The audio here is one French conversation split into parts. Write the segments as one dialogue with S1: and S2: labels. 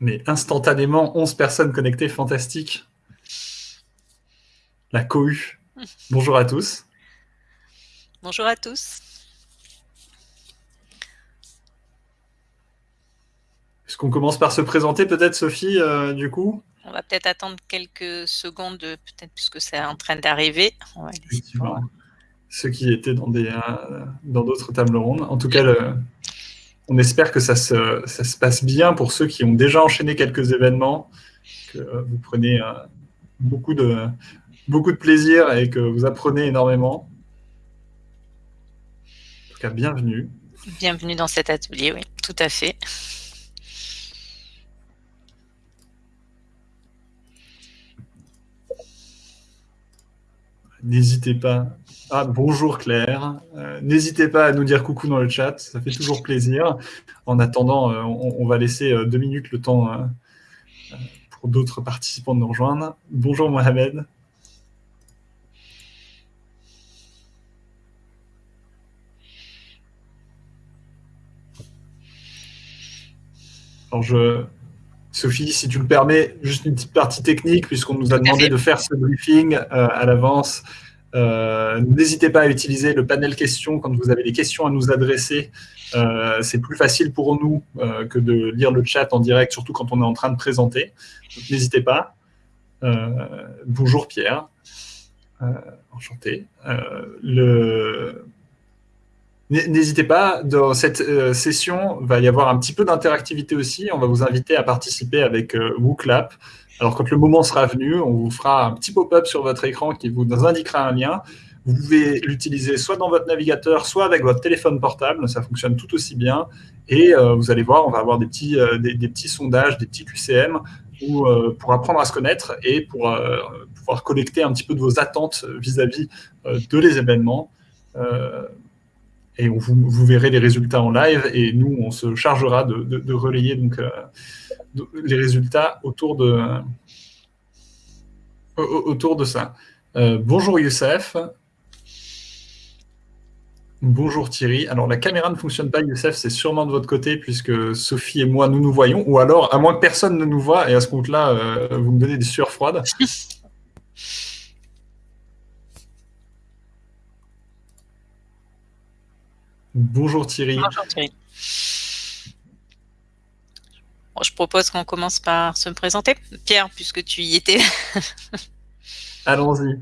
S1: Mais instantanément, 11 personnes connectées, fantastique. La cohue. Bonjour à tous.
S2: Bonjour à tous.
S1: Est-ce qu'on commence par se présenter peut-être, Sophie, euh, du coup?
S2: On va peut-être attendre quelques secondes, peut-être puisque c'est en train d'arriver.
S1: Ceux qui étaient dans des euh, dans d'autres tables rondes. En tout cas, on espère que ça se, ça se, passe bien pour ceux qui ont déjà enchaîné quelques événements, que vous prenez euh, beaucoup, de, beaucoup de plaisir et que vous apprenez énormément. En tout cas, bienvenue.
S2: Bienvenue dans cet atelier, oui, tout à fait.
S1: N'hésitez pas. Ah, bonjour Claire. Euh, n'hésitez pas à nous dire coucou dans le chat, ça fait toujours plaisir. En attendant, euh, on, va laisser euh, deux minutes le temps pour d'autres participants de nous rejoindre. Bonjour Mohamed. Alors je, Sophie, si tu le permets, juste une petite partie technique, puisqu'on nous a demandé de faire ce briefing à l'avance. Euh, n'hésitez pas à utiliser le panel questions quand vous avez des questions à nous adresser. Euh, c'est plus facile pour nous que de lire le chat en direct, surtout quand on est en train de présenter. N'hésitez pas. bonjour Pierre. enchanté. N'hésitez pas, dans cette euh, session, il va y avoir un petit peu d'interactivité aussi. On va vous inviter à participer avec euh, WooClap. Alors, quand le moment sera venu, on vous fera un petit pop-up sur votre écran qui vous indiquera un lien. Vous pouvez l'utiliser soit dans votre navigateur, soit avec votre téléphone portable. Ça fonctionne tout aussi bien. Et euh, vous allez voir, on va avoir des petits, des, petits sondages, des petits QCM où, pour apprendre à se connaître et pour pouvoir collecter un petit peu de vos attentes vis-à-vis de les événements et vous, verrez les résultats en live et nous, on se chargera de, relayer donc, euh, les résultats autour de, autour de ça. Euh, bonjour Youssef. Bonjour Thierry. Alors la caméra ne fonctionne pas, Youssef, c'est sûrement de votre côté puisque Sophie et moi, nous nous voyons. Ou alors, à moins que personne ne nous voit, et à ce compte-là, euh, vous me donnez des sueurs froides. Bonjour Thierry.
S2: Bonjour Thierry. Je propose qu'on commence par se présenter. Pierre, puisque tu y étais.
S1: Allons-y.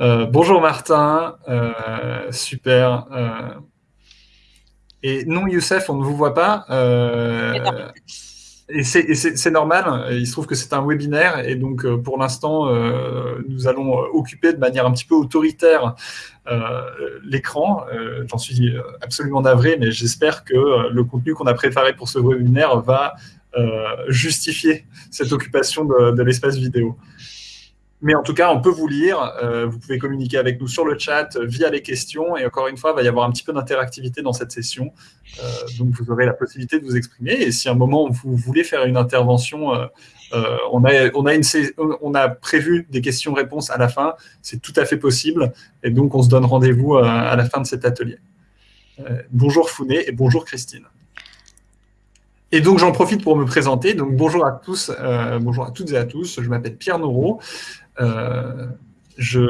S1: Euh, bonjour Martin. Euh, super. Euh, et non, Youssef, on ne vous voit pas. Et c'est normal, il se trouve que c'est un webinaire et donc pour l'instant, nous allons occuper de manière un petit peu autoritaire l'écran. J'en suis absolument navré, mais j'espère que le contenu qu'on a préparé pour ce webinaire va justifier cette occupation de l'espace vidéo. Mais en tout cas, on peut vous lire. Euh, vous pouvez communiquer avec nous sur le chat euh, via les questions. Et encore une fois, il va y avoir un petit peu d'interactivité dans cette session. Euh, donc, vous aurez la possibilité de vous exprimer. Et si à un moment, vous voulez faire une intervention, on, a, on a prévu des questions-réponses à la fin. C'est tout à fait possible. Et donc, on se donne rendez-vous à la fin de cet atelier. bonjour Founé et bonjour Christine. Et donc j'en profite pour me présenter. Donc bonjour à tous, bonjour à toutes et à tous. Je m'appelle Pierre Noreau. Euh, je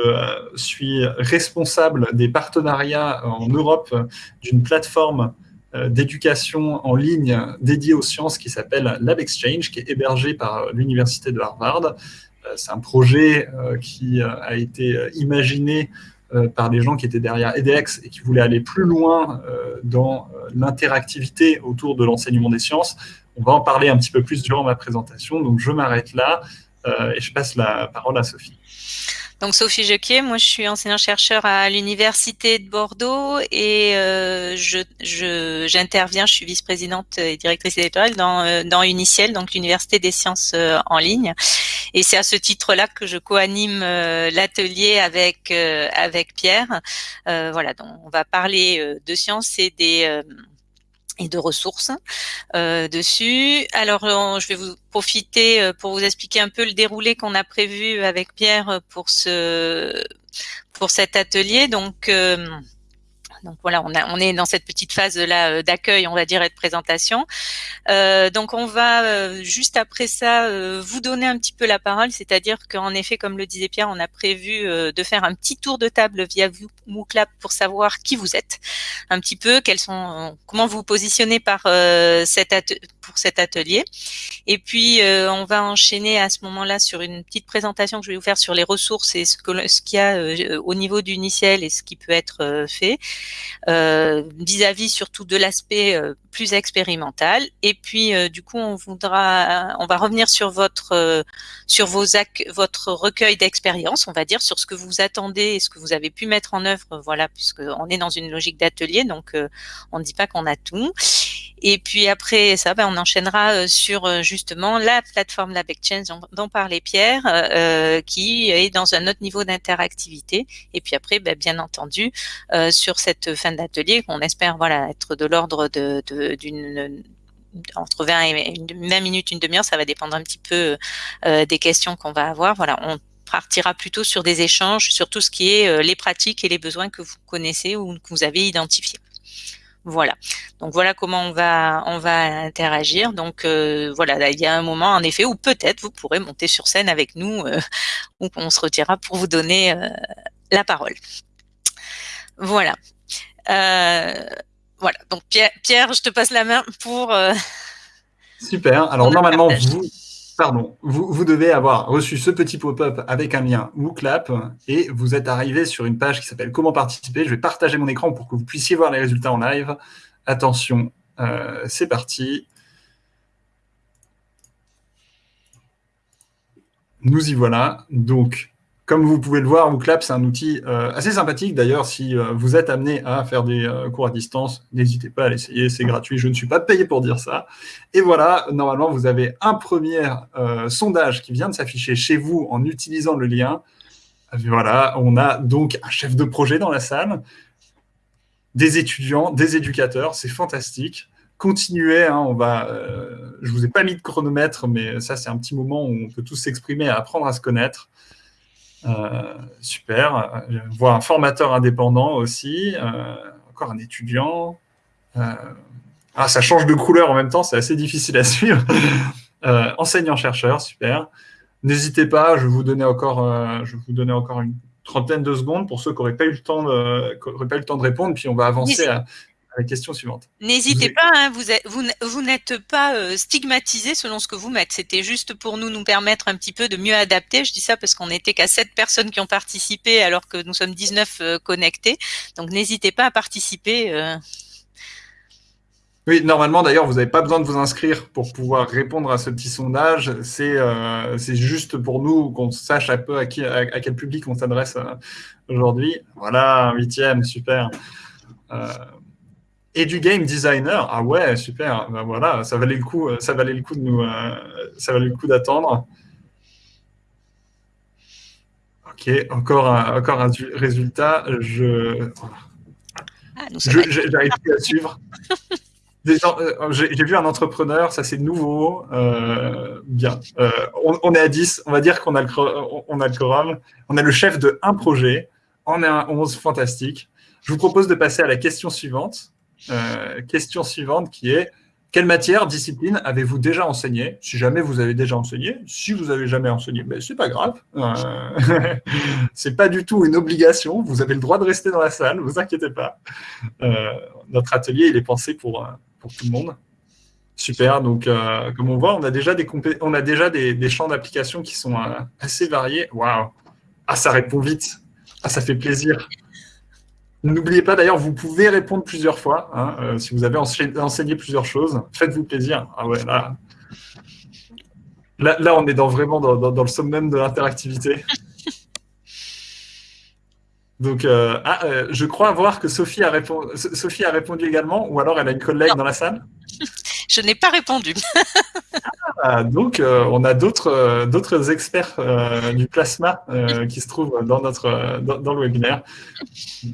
S1: suis responsable des partenariats en Europe d'une plateforme euh, d'éducation en ligne dédiée aux sciences qui s'appelle Lab Exchange, qui est hébergée par l'Université de Harvard. Euh, c'est un projet qui a été imaginé par des gens qui étaient derrière EDX et qui voulaient aller plus loin dans l'interactivité autour de l'enseignement des sciences. On va en parler un petit peu plus durant ma présentation, donc je m'arrête là. Euh, et je passe la parole à Sophie.
S2: Donc Sophie Jequier, moi je suis enseignant-chercheur à l'Université de Bordeaux et euh, j'interviens, je, suis vice-présidente et directrice éditoriale dans, euh, dans Uniciel, donc l'Université des sciences en ligne. Et c'est à ce titre-là que je co-anime l'atelier avec, avec Pierre. voilà, donc on va parler de sciences et des et de ressources euh, dessus. Alors, je vais vous profiter euh, pour vous expliquer un peu le déroulé qu'on a prévu avec Pierre pour ce pour cet atelier. Donc, euh, donc voilà, on, est dans cette petite phase là euh, d'accueil, on va dire, et de présentation. Euh, donc on va euh, juste après ça vous donner un petit peu la parole, c'est-à-dire qu'en effet, comme le disait Pierre, on a prévu de faire un petit tour de table via MooClap pour savoir qui vous êtes, un petit peu, quels sont, comment vous, vous positionnez par cet pour cet atelier. Et puis on va enchaîner à ce moment-là sur une petite présentation que je vais vous faire sur les ressources et ce qu'il y a au niveau du Initiel et ce qui peut être fait. Euh, vis-à-vis surtout de l'aspect euh, plus expérimental. Et puis euh, du coup, on voudra, on va revenir sur votre sur vos votre recueil d'expérience, on va dire, sur ce que vous attendez et ce que vous avez pu mettre en œuvre. Voilà, puisque on est dans une logique d'atelier, donc on ne dit pas qu'on a tout. Et puis après ça, ben, on enchaînera sur justement la plateforme la Exchange dont, parlait Pierre, euh, qui est dans un autre niveau d'interactivité. Et puis après, ben, bien entendu, euh, sur cette fin d'atelier qu'on espère voilà être de l'ordre de, d'une entre 20 et 20 minutes, une demi-heure, ça va dépendre un petit peu euh, des questions qu'on va avoir. Voilà, on partira plutôt sur des échanges sur tout ce qui est euh, les pratiques et les besoins que vous connaissez ou que vous avez identifiés. Voilà. Donc voilà comment on va on va interagir. Donc voilà, il y a un moment en effet où peut-être vous pourrez monter sur scène avec nous ou on se retirera pour vous donner la parole. Voilà. Euh, voilà. Donc Pierre, je te passe la main pour. Euh,
S1: Super. Alors normalement, vous, pardon, vous, devez avoir reçu ce petit pop-up avec un lien WooClap et vous êtes arrivé sur une page qui s'appelle Comment participer. Je vais partager mon écran pour que vous puissiez voir les résultats en live. Attention, euh, c'est parti. Nous y voilà. Donc, comme vous pouvez le voir, WooClap, c'est un outil euh, assez sympathique. D'ailleurs, si euh, vous êtes amené à faire des euh, cours à distance, n'hésitez pas à l'essayer, c'est gratuit. Je ne suis pas payé pour dire ça. Et voilà, normalement, vous avez un premier sondage qui vient de s'afficher chez vous en utilisant le lien. Voilà, on a donc un chef de projet dans la salle, des étudiants, des éducateurs, c'est fantastique continuez. Hein, on va, je vous ai pas mis de chronomètre, mais ça, c'est un petit moment où on peut tous s'exprimer et apprendre à se connaître. Euh, super. Je vois un formateur indépendant aussi, euh, encore un étudiant. Euh, ah, ça change de couleur en même temps, c'est assez difficile à suivre. Enseignant-chercheur, super. N'hésitez pas, je vais vous donner encore, je vais vous donner encore une trentaine de secondes pour ceux qui n'auraient pas, eu le temps de, pas eu le temps de répondre, puis on va avancer à, la question suivante.
S2: N'hésitez pas, hein, vous, vous, n'êtes pas euh, stigmatisé selon ce que vous mettez. C'était juste pour nous nous permettre un petit peu de mieux adapter. Je dis ça parce qu'on n'était qu'à 7 personnes qui ont participé alors que nous sommes 19 euh, connectés. Donc n'hésitez pas à participer. Euh.
S1: Oui, normalement d'ailleurs, vous n'avez pas besoin de vous inscrire pour pouvoir répondre à ce petit sondage. C'est juste pour nous qu'on sache un peu à, qui, à, quel public on s'adresse aujourd'hui. Voilà, huitième, super. Et du game designer, ah ouais, super. Ben voilà, ça valait le coup, ça valait le coup de nous, euh, ça valait le coup d'attendre. Ok, encore un, encore un résultat. Je, ah, j'arrive plus à suivre. Euh, j'ai vu un entrepreneur, ça c'est nouveau, euh, bien. on, est à 10, on va dire qu'on a, le, on a le quorum. On a le chef de un projet, on est un 11, fantastique. Je vous propose de passer à la question suivante. Euh, question suivante qui est quelle matière, discipline avez-vous déjà enseigné? Si jamais vous avez déjà enseigné, si vous avez jamais enseigné, ben, c'est pas grave. Euh, c'est pas du tout une obligation. Vous avez le droit de rester dans la salle, vous inquiétez pas. Euh, notre atelier, il est pensé pour, pour tout le monde. Super. Donc, comme on voit, on a déjà des, on a déjà des, des champs d'application qui sont assez variés. Waouh Ah, ça répond vite. Ah, ça fait plaisir. N'oubliez pas d'ailleurs, vous pouvez répondre plusieurs fois. Hein, euh, si vous avez enseigné plusieurs choses, faites-vous plaisir. Ah ouais, là, là, on est vraiment dans, le summum de l'interactivité. Donc, euh, ah, euh, je crois voir que Sophie a, répondu, Sophie a répondu également, ou alors elle a une collègue dans la salle?
S2: Je n'ai pas répondu.
S1: Ah, donc, euh, on a d'autres d'autres experts du plasma qui se trouvent dans, notre, dans, le webinaire.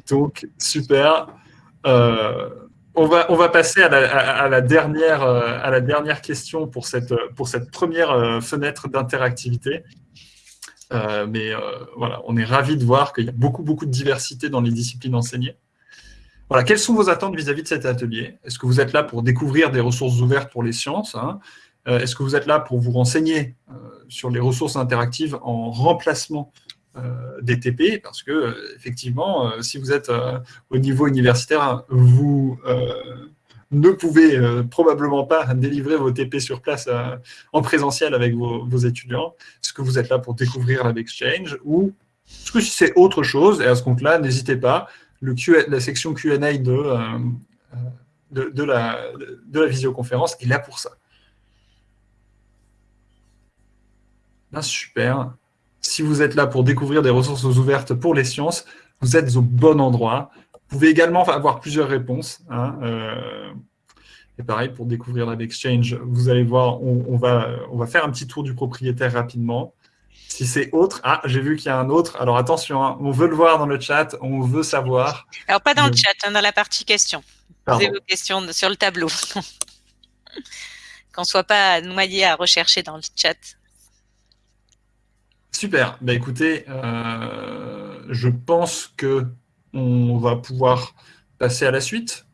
S1: Donc, super. on, va, on va passer à la, dernière, à la dernière question pour cette, pour cette première fenêtre d'interactivité. Mais voilà, on est ravis de voir qu'il y a beaucoup, beaucoup de diversité dans les disciplines enseignées. voilà, quelles sont vos attentes vis-à-vis de cet atelier? Est-ce que vous êtes là pour découvrir des ressources ouvertes pour les sciences hein? Est-ce que vous êtes là pour vous renseigner sur les ressources interactives en remplacement des TP Parce que, effectivement, si vous êtes au niveau universitaire, vous ne pouvez probablement pas délivrer vos TP sur place en présentiel avec vos, étudiants. Est-ce que vous êt là pour découvrir l'Exchange ou est-ce que c'est autre chose? Et à ce compte-là, n'hésitez pas, la section Q&A euh, de, de, la, de la visioconférence est là pour ça. Ben, super. Si vous êtes là pour découvrir des ressources ouvertes pour les sciences, vous êtes au bon endroit. Vous pouvez également avoir plusieurs réponses. Hein, euh, et pareil, pour découvrir l'Exchange, vous allez voir, on, va, on va faire un petit tour du propriétaire rapidement. Si c'est autre, ah, j'ai vu qu'il y a un autre. Alors attention, hein, on veut le voir dans le chat, on veut savoir.
S2: Alors pas dans le, chat, hein, dans la partie questions. Posez vos questions sur le tableau. Qu'on ne soit pas noyé à rechercher dans le chat.
S1: Super. Bah, écoutez, euh, je pense que on va pouvoir passer à la suite.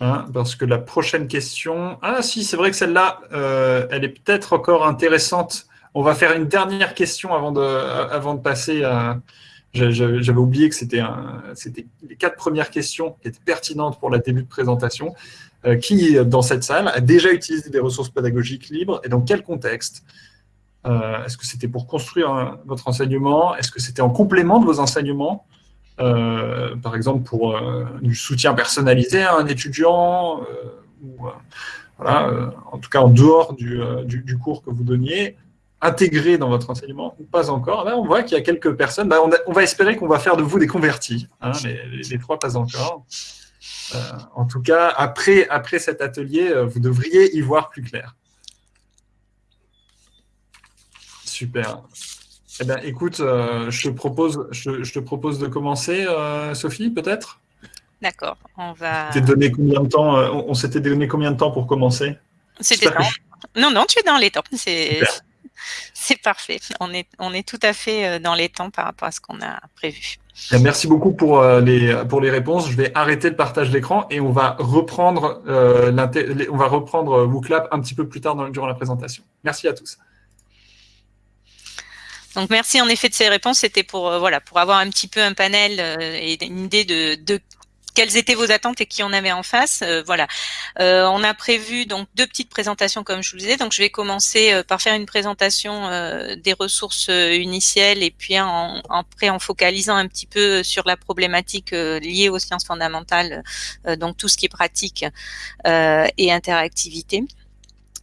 S1: Hein, parce que la prochaine question... Ah si, c'est vrai que celle-là, euh, elle est peut-être encore intéressante on va faire une dernière question avant de, passer à... J'avais oublié que c'était les quatre premières questions qui étaient pertinentes pour la début de présentation. Euh, qui, dans cette salle, a déjà utilisé des ressources pédagogiques libres et dans quel contexte? Euh, Est-ce que c'était pour construire votre enseignement? Est-ce que c'était en complément de vos enseignements? Euh, Par exemple, pour du soutien personnalisé à un étudiant ou, voilà, en tout cas en dehors du, du cours que vous donniez intégré dans votre enseignement ou pas encore, on voit qu'il y a quelques personnes. Bah, on, va espérer qu'on va faire de vous des convertis. Hein, les, trois, pas encore. Euh, en tout cas, après, après cet atelier, euh, vous devriez y voir plus clair. Super. Eh bien, écoute, euh, je, te propose, je, te propose de commencer, Sophie, peut-être?
S2: D'accord, on va...
S1: Donné combien de temps, on, s'était donné combien de temps pour commencer?
S2: C'était Non, non, tu es dans les temps. C'est parfait. On est, on est tout à fait euh, dans les temps par rapport à ce qu'on a prévu.
S1: Merci beaucoup pour euh, les, pour les réponses. Je vais arrêter le partage d'écran et on va reprendre, euh, on va reprendre WooClap un petit peu plus tard dans, durant la présentation. Merci à tous.
S2: Donc merci en effet de ces réponses. C'était pour voilà pour avoir un petit peu un panel et une idée de, de quelles étaient vos attentes et qui on avait en face. Euh, voilà. Euh, on a prévu donc deux petites présentations comme je vous disais. Donc je vais commencer euh, par faire une présentation des ressources initiales et puis en, après en focalisant un petit peu sur la problématique liée aux sciences fondamentales, donc tout ce qui est pratique et interactivité.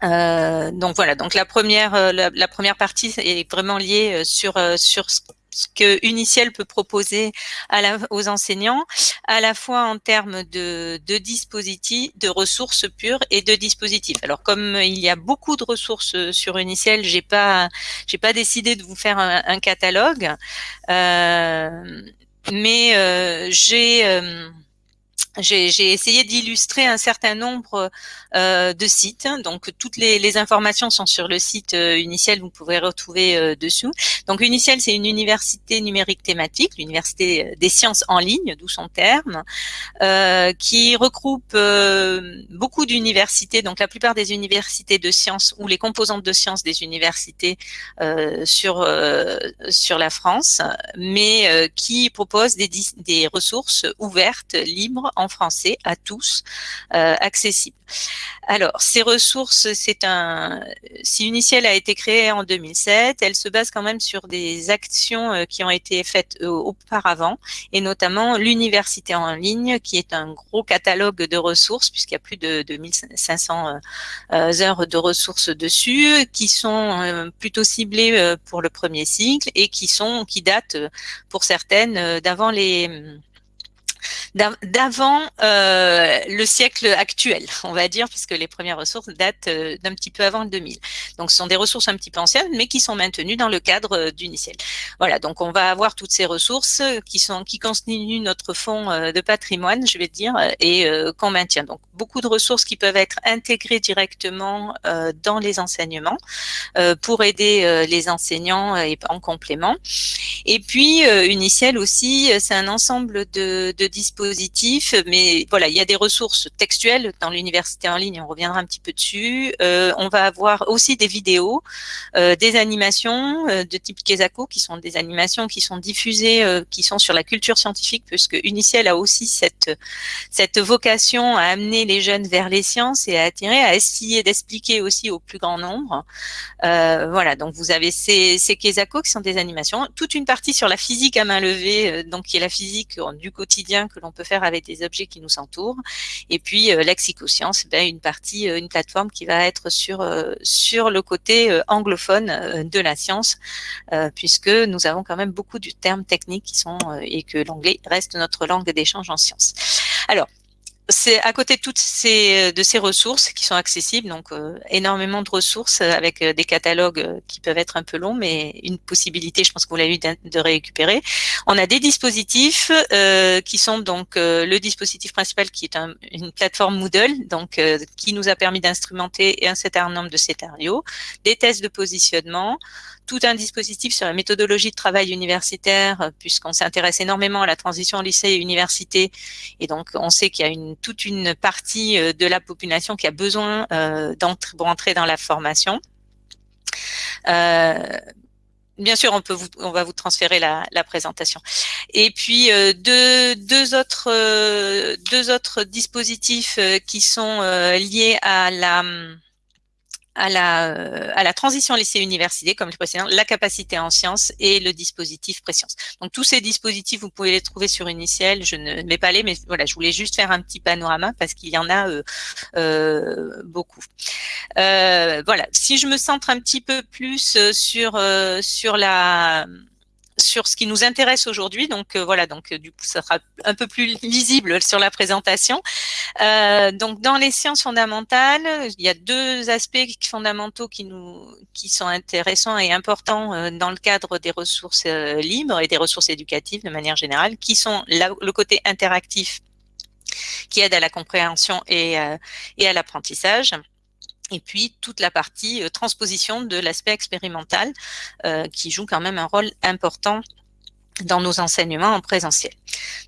S2: Donc voilà, donc la première la, première partie est vraiment liée sur sur ce que Uniciel peut proposer à la, aux enseignants, à la fois en termes de, de, dispositifs, de ressources pures et de dispositifs. Alors comme il y a beaucoup de ressources sur Uniciel, j'ai pas j'ai pas décidé de vous faire un, catalogue, euh, mais euh, j'ai euh, j'ai essayé d'illustrer un certain nombre euh, de sites. Donc, toutes les, informations sont sur le site euh, Uniciel, vous pouvez retrouver euh, dessous. Donc, Uniciel, c'est une université numérique thématique, l'université des sciences en ligne, d'où son terme, qui regroupe beaucoup d'universités, donc la plupart des universités de sciences ou les composantes de sciences des universités sur, sur la France, mais qui propose des, des ressources ouvertes, libres, français à tous, euh, accessible. Alors, ces ressources, c'est un. Si Uniciel a été créée en 2007, elle se base quand même sur des actions euh, qui ont été faites euh, auparavant, et notamment l'université en ligne, qui est un gros catalogue de ressources, puisqu'il y a plus de 2500 heures de ressources dessus, qui sont plutôt ciblées pour le premier cycle et qui sont qui datent pour certaines d'avant les d'avant euh, le siècle actuel, on va dire, puisque les premières ressources datent euh, d'un petit peu avant le 2000. Donc, ce sont des ressources un petit peu anciennes, mais qui sont maintenues dans le cadre euh, d'Uniciel. Voilà, donc on va avoir toutes ces ressources qui sont qui constituent notre fonds de patrimoine, je vais dire, et qu'on maintient. Donc, beaucoup de ressources qui peuvent être intégrées directement dans les enseignements pour aider les enseignants en complément. Et puis, Uniciel aussi, c'est un ensemble de dispositif, mais voilà, il y a des ressources textuelles dans l'université en ligne, on reviendra un petit peu dessus. Euh, on va avoir aussi des vidéos, euh, des animations de type Kesako, qui sont des animations qui sont diffusées, qui sont sur la culture scientifique, puisque Uniciel a aussi cette, cette vocation à amener les jeunes vers les sciences et à attirer, à essayer d'expliquer aussi au plus grand nombre. voilà, donc vous avez ces, ces Kesako qui sont des animations, toute une partie sur la physique à main levée, donc qui est la physique du quotidien que l'on peut faire avec des objets qui nous entourent. Et puis euh, l'exicoscience, ben, une partie, euh, une plateforme qui va être sur euh, sur le côté anglophone de la science, puisque nous avons quand même beaucoup de termes techniques qui sont et que l'anglais reste notre langue d'échange en sciences. Alors, c'est à côté de toutes ces euh, de ces ressources qui sont accessibles, donc euh, énormément de ressources euh, avec des catalogues qui peuvent être un peu longs, mais une possibilité, je pense que vous l'avez eu, de, récupérer. On a des dispositifs qui sont donc le dispositif principal qui est une plateforme Moodle, donc qui nous a permis d'instrumenter un certain nombre de scénarios, des tests de positionnement, tout un dispositif sur la méthodologie de travail universitaire, puisqu'on s'intéresse énormément à la transition lycée et université, et donc on sait qu'il y a une toute une partie euh, de la population qui a besoin euh, d'entrer dans la formation. Euh, bien sûr, on peut on va vous transférer la, présentation. Et puis deux, deux autres deux autres dispositifs qui sont liés à la à la, euh, à la transition lycée-université, comme le précédent, la capacité en sciences et le dispositif préscience. Donc tous ces dispositifs, vous pouvez les trouver sur Uniciel. Je ne mets pas les, mais voilà, je voulais juste faire un petit panorama parce qu'il y en a euh, euh, beaucoup. voilà, si je me centre un petit peu plus sur sur la sur ce qui nous intéresse aujourd'hui. Donc euh, voilà, donc euh, du coup, ça sera un peu plus lisible sur la présentation. Euh, donc dans les sciences fondamentales, il y a deux aspects fondamentaux qui nous qui sont intéressants et importants dans le cadre des ressources libres et des ressources éducatives de manière générale, qui sont le côté interactif qui aide à la compréhension et, et à l'apprentissage et puis toute la partie euh, transposition de l'aspect expérimental euh, qui joue quand même un rôle important dans nos enseignements en présentiel.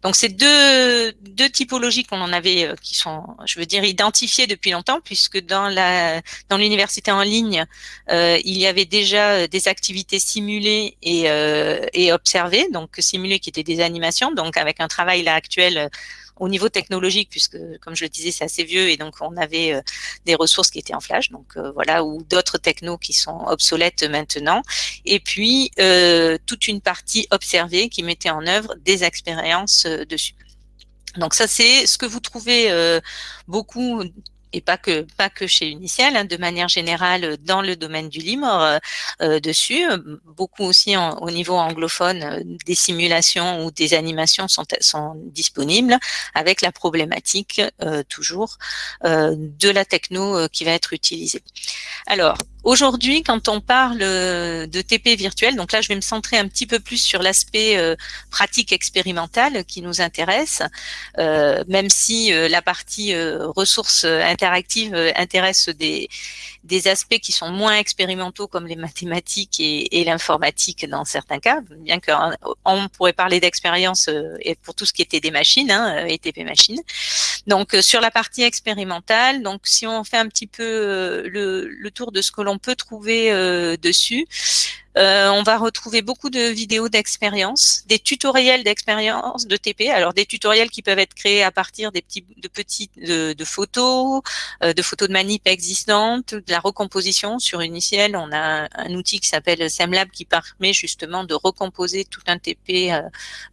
S2: Donc c'est deux, deux typologies qu'on en avait, euh, qui sont, je veux dire, identifiées depuis longtemps, puisque dans la dans l'université en ligne, il y avait déjà des activités simulées et, et observées, donc simulées qui étaient des animations, donc avec un travail là actuel au niveau technologique, puisque comme je le disais, c'est assez vieux et donc on avait euh, des ressources qui étaient en flash, donc euh, voilà, ou d'autres technos qui sont obsolètes maintenant. Et puis euh, toute une partie observée qui mettait en œuvre des expériences dessus. Donc ça, c'est ce que vous trouvez beaucoup et pas que pas que chez Uniciel, hein, de manière générale dans le domaine du libre euh, euh dessus. Beaucoup aussi au niveau anglophone, euh, des simulations ou des animations sont, sont disponibles avec la problématique euh, toujours euh, de la techno qui va être utilisée. Alors, Aujourd'hui, quand on parle de TP virtuel, donc là, je vais me centrer un petit peu plus sur l'aspect euh, pratique expérimentale qui nous intéresse, euh, même si euh, la partie ressources interactives intéresse des, aspects qui sont moins expérimentaux comme les mathématiques et, l'informatique dans certains cas, bien qu'on pourrait parler d'expérience pour tout ce qui était des machines, hein, et TP machines. Donc sur la partie expérimentale, donc si on fait un petit peu le, le tour de ce que l'on on peut trouver euh, dessus. Euh, on va retrouver beaucoup de vidéos d'expérience, des tutoriels d'expérience de TP. Alors des tutoriels qui peuvent être créés à partir des petits, de petites de, photos, euh, de photos de manip existantes, de la recomposition sur Uniciel. On a un, outil qui s'appelle SemLab qui permet justement de recomposer tout un TP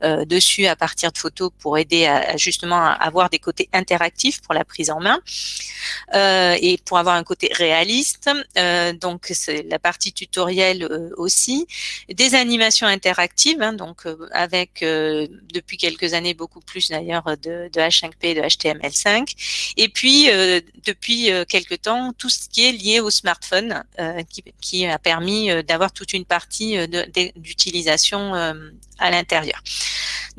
S2: euh, dessus à partir de photos pour aider à, justement à avoir des côtés interactifs pour la prise en main et pour avoir un côté réaliste. donc c'est la partie tutoriel des animations interactives, hein, donc euh, avec euh, depuis quelques années beaucoup plus d'ailleurs de, H5P et de HTML5, et puis euh, depuis quelques temps tout ce qui est lié au smartphone qui, a permis d'avoir toute une partie d'utilisation à l'intérieur.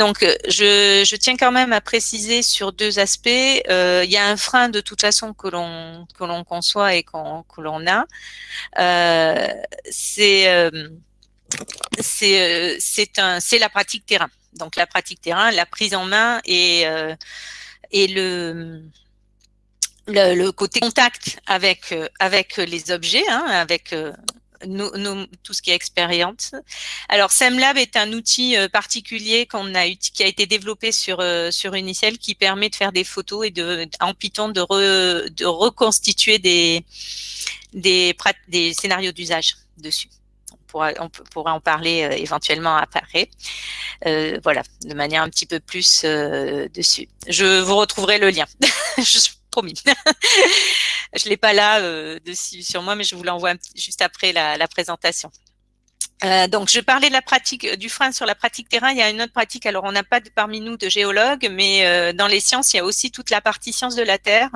S2: Donc, je, je, tiens quand même à préciser sur deux aspects. il y a un frein de toute façon que l'on conçoit et que l'on a. c'est c'est la pratique terrain. Donc la pratique terrain, la prise en main et le côté contact avec avec les objets, hein, avec tout ce qui est expérience. Alors SemLab est un outil euh, particulier qu'on a qui a été développé sur euh, sur Unicel qui permet de faire des photos et de en Python de, de reconstituer des des des scénarios d'usage dessus. On pourra, on pourra en parler euh, éventuellement après. Euh, voilà, de manière un petit peu plus dessus. Je vous retrouverai le lien. promis. je l'ai pas là euh, dessus sur moi, mais je vous l'envoie juste après la présentation. Euh, donc, je parlais de la pratique du frein sur la pratique terrain. Il y a une autre pratique. Alors, on n'a pas parmi nous de géologues, mais euh, dans les sciences, il y a aussi toute la partie sciences de la terre.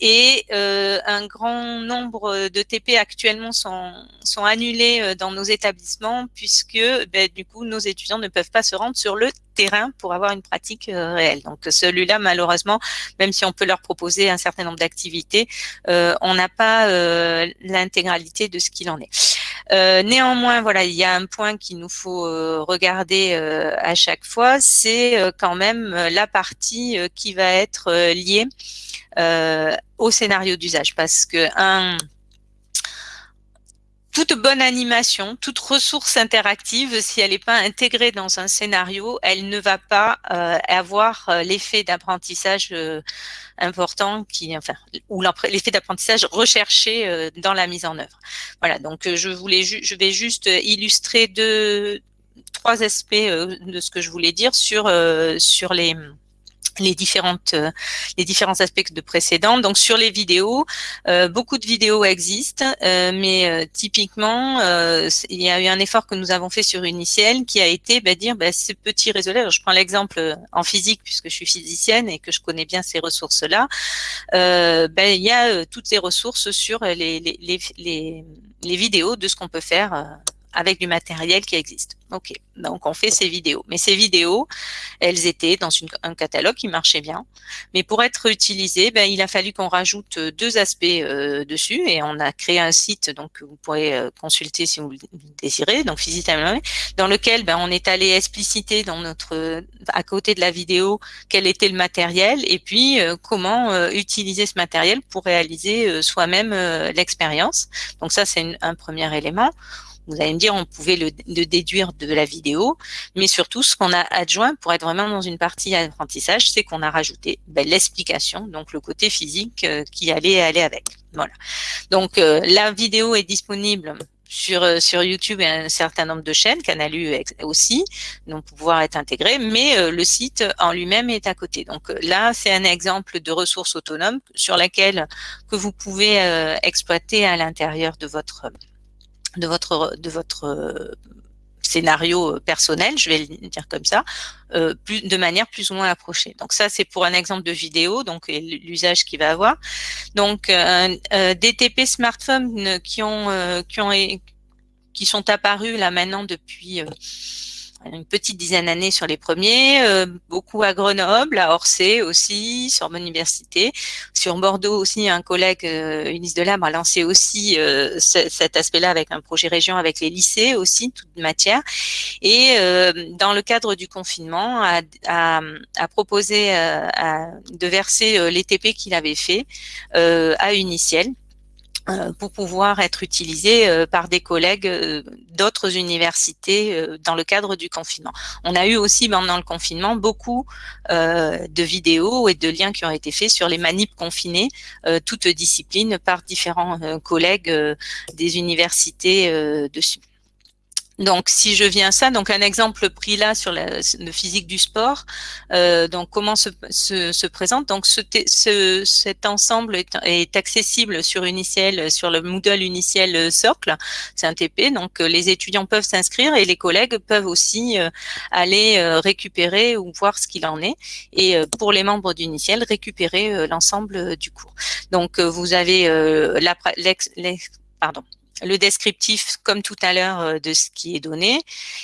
S2: Et euh, un grand nombre de TP actuellement sont, annulés euh, dans nos établissements puisque, ben, du coup, nos étudiants ne peuvent pas se rendre sur le terrain pour avoir une pratique euh, réelle. Donc, celui-là, malheureusement, même si on peut leur proposer un certain nombre d'activités, on n'a pas l'intégralité de ce qu'il en est. Euh, néanmoins, voilà, il y a un point qu'il nous faut euh, regarder euh, à chaque fois, c'est quand même la partie qui va être liée au scénario d'usage, parce que un toute bonne animation, toute ressource interactive, si elle n'est pas intégrée dans un scénario, elle ne va pas euh, avoir euh, l'effet d'apprentissage euh, important qui, enfin, ou l'effet d'apprentissage recherché dans la mise en œuvre. Voilà. Donc, je voulais, je vais juste illustrer deux, trois aspects de ce que je voulais dire sur sur les les différentes euh, les différents aspects de précédents. Donc sur les vidéos, euh, beaucoup de vidéos existent, euh, mais typiquement il y a eu un effort que nous avons fait sur Uniciel qui a été bah, dire bah, ces petits réseaux là. Je prends l'exemple en physique puisque je suis physicienne et que je connais bien ces ressources là. Bah, il y a toutes les ressources sur les, les, les, les vidéos de ce qu'on peut faire avec du matériel qui existe. Ok, donc on fait ces vidéos. Mais ces vidéos, elles étaient dans un catalogue qui marchait bien. Mais pour être utilisées, ben, il a fallu qu'on rajoute deux aspects euh, dessus et on a créé un site donc vous pourrez euh, consulter si vous le désirez, donc Physitamé, dans lequel ben, on est allé expliciter dans notre à côté de la vidéo quel était le matériel et puis euh, comment utiliser ce matériel pour réaliser soi-même l'expérience. Donc ça c'est un premier élément. Vous allez me dire, on pouvait le, déduire de la vidéo, mais surtout, ce qu'on a adjoint pour être vraiment dans une partie apprentissage, c'est qu'on a rajouté ben, l'explication, donc le côté physique euh, qui allait aller avec. Voilà. Donc, euh, la vidéo est disponible sur, euh, sur YouTube et un certain nombre de chaînes, Canalu aussi, donc pour pouvoir être intégré, mais le site en lui-même est à côté. Donc là, c'est un exemple de ressources autonomes sur laquelle que vous pouvez exploiter à l'intérieur de votre de votre de votre euh, scénario euh, personnel, je vais le dire comme ça, euh, plus, de manière plus ou moins approchée. Donc ça, c'est pour un exemple de vidéo, donc l'usage qu'il va avoir. Donc DTP smartphones qui ont qui ont qui sont apparus là maintenant depuis une petite dizaine d'années sur les premiers, euh, beaucoup à Grenoble, à Orsay aussi, sur mon université. Sur Bordeaux aussi, un collègue, euh, Labre, a lancé aussi euh, cet aspect-là avec un projet région avec les lycées aussi, toute matière. Et euh, dans le cadre du confinement, a, proposé de verser les TP qu'il avait fait à Uniciel pour pouvoir être utilisé euh, par des collègues euh, d'autres universités dans le cadre du confinement. On a eu aussi pendant le confinement beaucoup de vidéos et de liens qui ont été faits sur les manips confinés, toutes disciplines par différents collègues des universités dessus. Donc, si je viens à ça, donc un exemple pris là sur la, physique du sport, euh, donc comment se, se, se, présente. Donc, ce, ce, cet ensemble est, est, accessible sur Uniciel, sur le Moodle Uniciel Socle. C'est un TP, donc euh, les étudiants peuvent s'inscrire et les collègues peuvent aussi euh, aller euh, récupérer ou voir ce qu'il en est. Et pour les membres d'Uniciel, récupérer l'ensemble du cours. Donc, vous avez la, pardon, le descriptif, comme tout à l'heure, de ce qui est donné,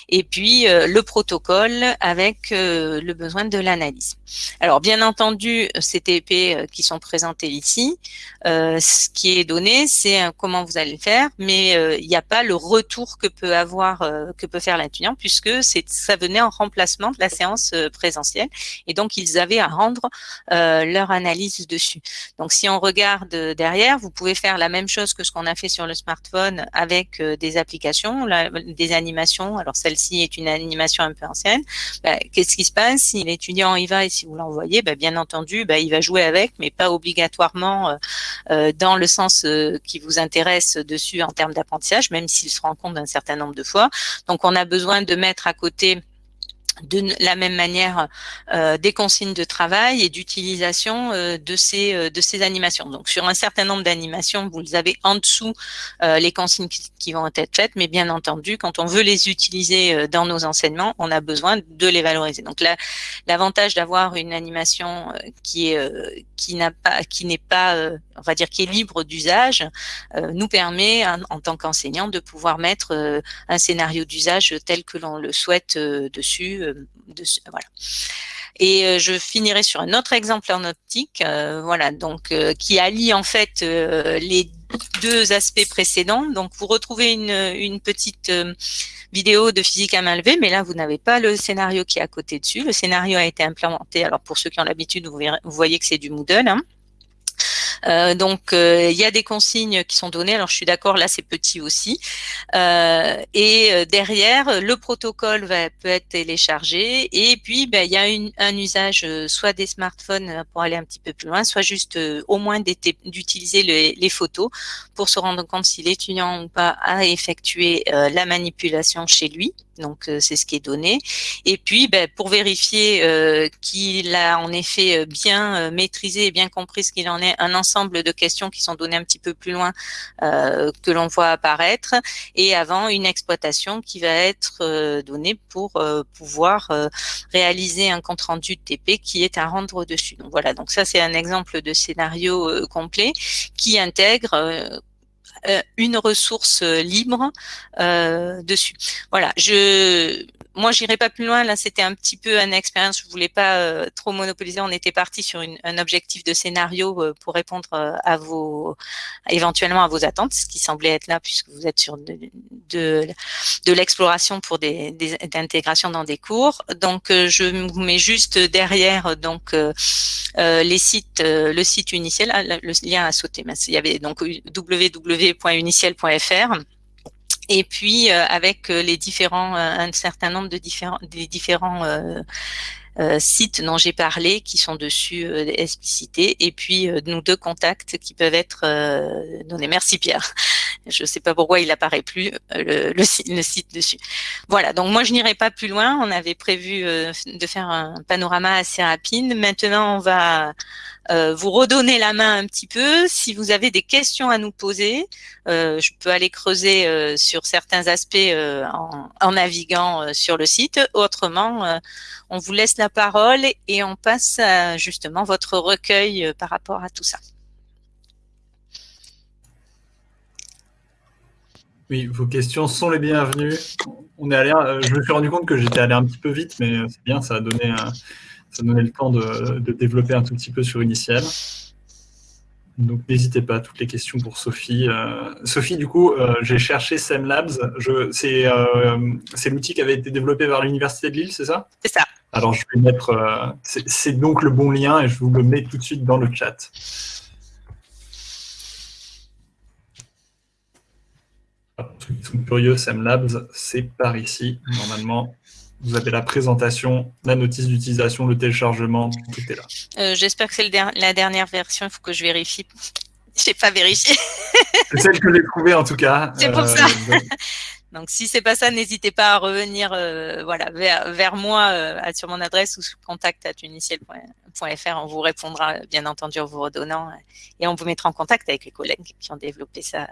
S2: et puis le protocole avec le besoin de l'analyse. Alors, bien entendu, ces TP qui sont présentés ici, ce qui est donné, c'est comment vous allez le faire, mais il n'y a pas le retour que peut avoir, que peut faire l'étudiant, puisque ça venait en remplacement de la séance présentielle, et donc ils avaient à rendre leur analyse dessus. Donc, si on regarde derrière, vous pouvez faire la même chose que ce qu'on a fait sur le smartphone avec des applications, des animations. Alors, celle-ci est une animation un peu ancienne. Bah, qu'est-ce qui se passe si l'étudiant y va et si vous l'envoyez bah, Bien entendu, bah, il va jouer avec, mais pas obligatoirement euh, euh, dans le sens euh, qui vous intéresse dessus en termes d'apprentissage, même s'il se rend compte d'un certain nombre de fois. Donc, on a besoin de mettre à côté de la même manière euh, des consignes de travail et d'utilisation euh, de ces euh, de ces animations. Donc sur un certain nombre d'animations, vous avez en dessous les consignes qui, vont être faites, mais bien entendu, quand on veut les utiliser dans nos enseignements, on a besoin de les valoriser. Donc là, l'avantage d'avoir une animation qui est qui n'a pas qui n'est pas on va dire qui est libre d'usage nous permet en tant qu'enseignant de pouvoir mettre un scénario d'usage tel que l'on le souhaite dessus euh, voilà. Et euh, je finirai sur un autre exemple en optique, euh, voilà, donc qui allie en fait les deux aspects précédents. Donc vous retrouvez une, petite vidéo de physique à main levée, mais là vous n'avez pas le scénario qui est à côté dessus. Le scénario a été implémenté. Alors pour ceux qui ont l'habitude, vous, voyez que c'est du Moodle. Hein. Euh, donc, euh, il y a des consignes qui sont données. Alors, je suis d'accord, là, c'est petit aussi. Euh, et derrière, le protocole va, peut être téléchargé. Et puis, ben, il y a un usage soit des smartphones pour aller un petit peu plus loin, soit juste au moins d'utiliser les, photos pour se rendre compte si l'étudiant ou pas a effectué la manipulation chez lui. Donc, euh, c'est ce qui est donné. Et puis, ben, pour vérifier euh, qu'il a en effet euh, bien maîtrisé et bien compris ce qu'il en est, un ensemble de questions qui sont données un petit peu plus loin que l'on voit apparaître. Et avant, une exploitation qui va être donnée pour pouvoir réaliser un compte-rendu de TP qui est à rendre dessus. Donc voilà, donc ça c'est un exemple de scénario complet qui intègre une ressource euh, libre euh, dessus. Voilà, je moi, j'irai pas plus loin. Là, c'était un petit peu une expérience. Je voulais pas euh, trop monopoliser. On était parti sur une, un objectif de scénario euh, pour répondre euh, à vos, éventuellement à vos attentes, ce qui semblait être là puisque vous êtes sur de, de, de l'exploration pour des, des d'intégration dans des cours. Donc, je vous mets juste derrière donc les sites, le site Uniciel. Ah, le lien a sauté. Il y avait donc www.uniciel.fr et puis euh, avec euh, les différents, euh, un certain nombre de différents, des différents sites dont j'ai parlé qui sont dessus explicités, et puis nos deux contacts qui peuvent être donnés. Merci Pierre. Je ne sais pas pourquoi il apparaît plus le, le, site dessus. Voilà, donc moi je n'irai pas plus loin. On avait prévu de faire un panorama assez rapide. Maintenant, on va euh, vous redonnez la main un petit peu. Si vous avez des questions à nous poser, euh, je peux aller creuser euh, sur certains aspects en, naviguant sur le site. Autrement, on vous laisse la parole et on passe justement votre recueil par rapport à tout ça.
S1: Oui, vos questions sont les bienvenues. On est allé, je me suis rendu compte que j'étais allé un petit peu vite, mais c'est bien, ça a donné ça donnait le temps de, développer un tout petit peu sur Initial. Donc n'hésitez pas, toutes les questions pour Sophie. Euh, Sophie, du coup, euh, j'ai cherché SEMLabs. Euh, c'est l'outil qui avait été développé par l'Université de Lille, c'est ça?
S2: C'est ça.
S1: Alors je vais mettre, c'est donc le bon lien et je vous le mets tout de suite dans le chat. Pour ceux qui sont curieux, SEMLabs, c'est par ici, normalement. Vous avez la présentation, la notice d'utilisation, le téléchargement, tout est là.
S2: Euh, j'espère que c'est la dernière version, il faut que je vérifie. Je n'ai pas vérifié.
S1: c'est celle que j'ai trouvée en tout cas.
S2: C'est pour ça. Euh, donc... si c'est pas ça, n'hésitez pas à revenir euh, voilà, vers, moi sur mon adresse ou sur contact On vous répondra bien entendu en vous redonnant et on vous mettra en contact avec les collègues qui ont développé ça.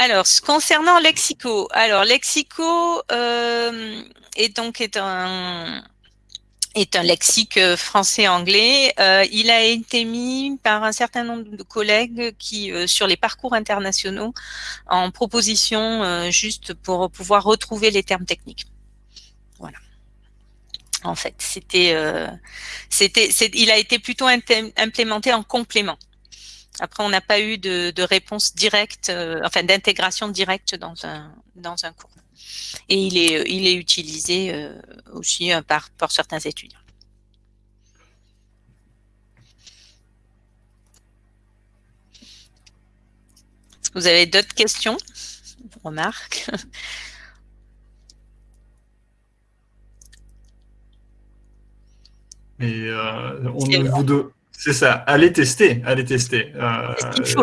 S2: Alors, concernant Lexico, alors Lexico euh, est donc est un, est un lexique français-anglais. il a été mis par un certain nombre de collègues qui, sur les parcours internationaux, en proposition juste pour pouvoir retrouver les termes techniques. Voilà. En fait, c'était, c'était, il a été plutôt implémenté en complément. Après, on n'a pas eu de, réponse directe, euh, enfin d'intégration directe dans un, dans un cours. Et il est, il est utilisé euh, aussi euh, par, par certains étudiants. Est-ce que vous avez d'autres questions Remarques?
S1: Et on vous, deux. C'est ça, allez tester, allez tester. Euh,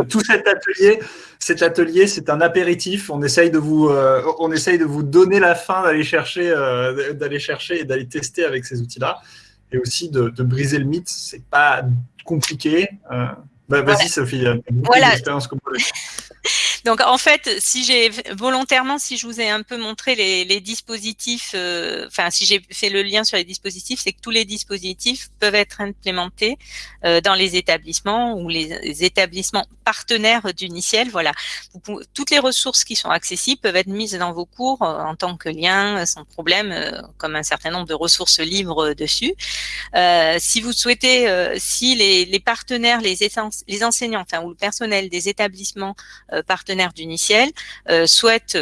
S1: tout cet atelier, cet atelier, c'est un apéritif. On essaye de vous, euh, on essaye de vous donner la fin d'aller chercher, euh, d'aller chercher et d'aller tester avec ces outils-là, et aussi de, briser le mythe. C'est pas compliqué. Bah, vas-y, Sophie.
S2: Voilà. Donc en fait, si j'ai volontairement, si je vous ai un peu montré les, dispositifs, euh, enfin si j'ai fait le lien sur les dispositifs, c'est que tous les dispositifs peuvent être implémentés euh, dans les établissements ou les, établissements partenaires d'Uniciel. Voilà, toutes les ressources qui sont accessibles peuvent être mises dans vos cours euh, en tant que lien, sans problème, comme un certain nombre de ressources libres dessus. si vous souhaitez, si les, partenaires, les, les enseignants, enfin ou le personnel des établissements partenaires d'Uniciel euh, souhaitent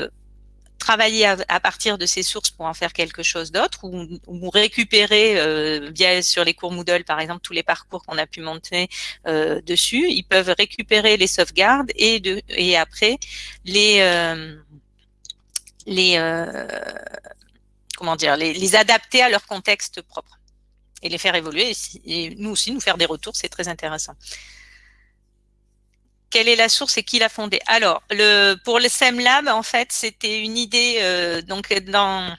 S2: travailler à, partir de ces sources pour en faire quelque chose d'autre ou, récupérer euh, via sur les cours Moodle par exemple tous les parcours qu'on a pu monter euh, dessus. Ils peuvent récupérer les sauvegardes et de et après les les comment dire les, les, adapter à leur contexte propre et les faire évoluer. Et nous aussi nous faire des retours c'est très intéressant quelle est la source et qui l'a fondée Alors, pour le SEMLab, en fait, c'était une idée euh, donc dans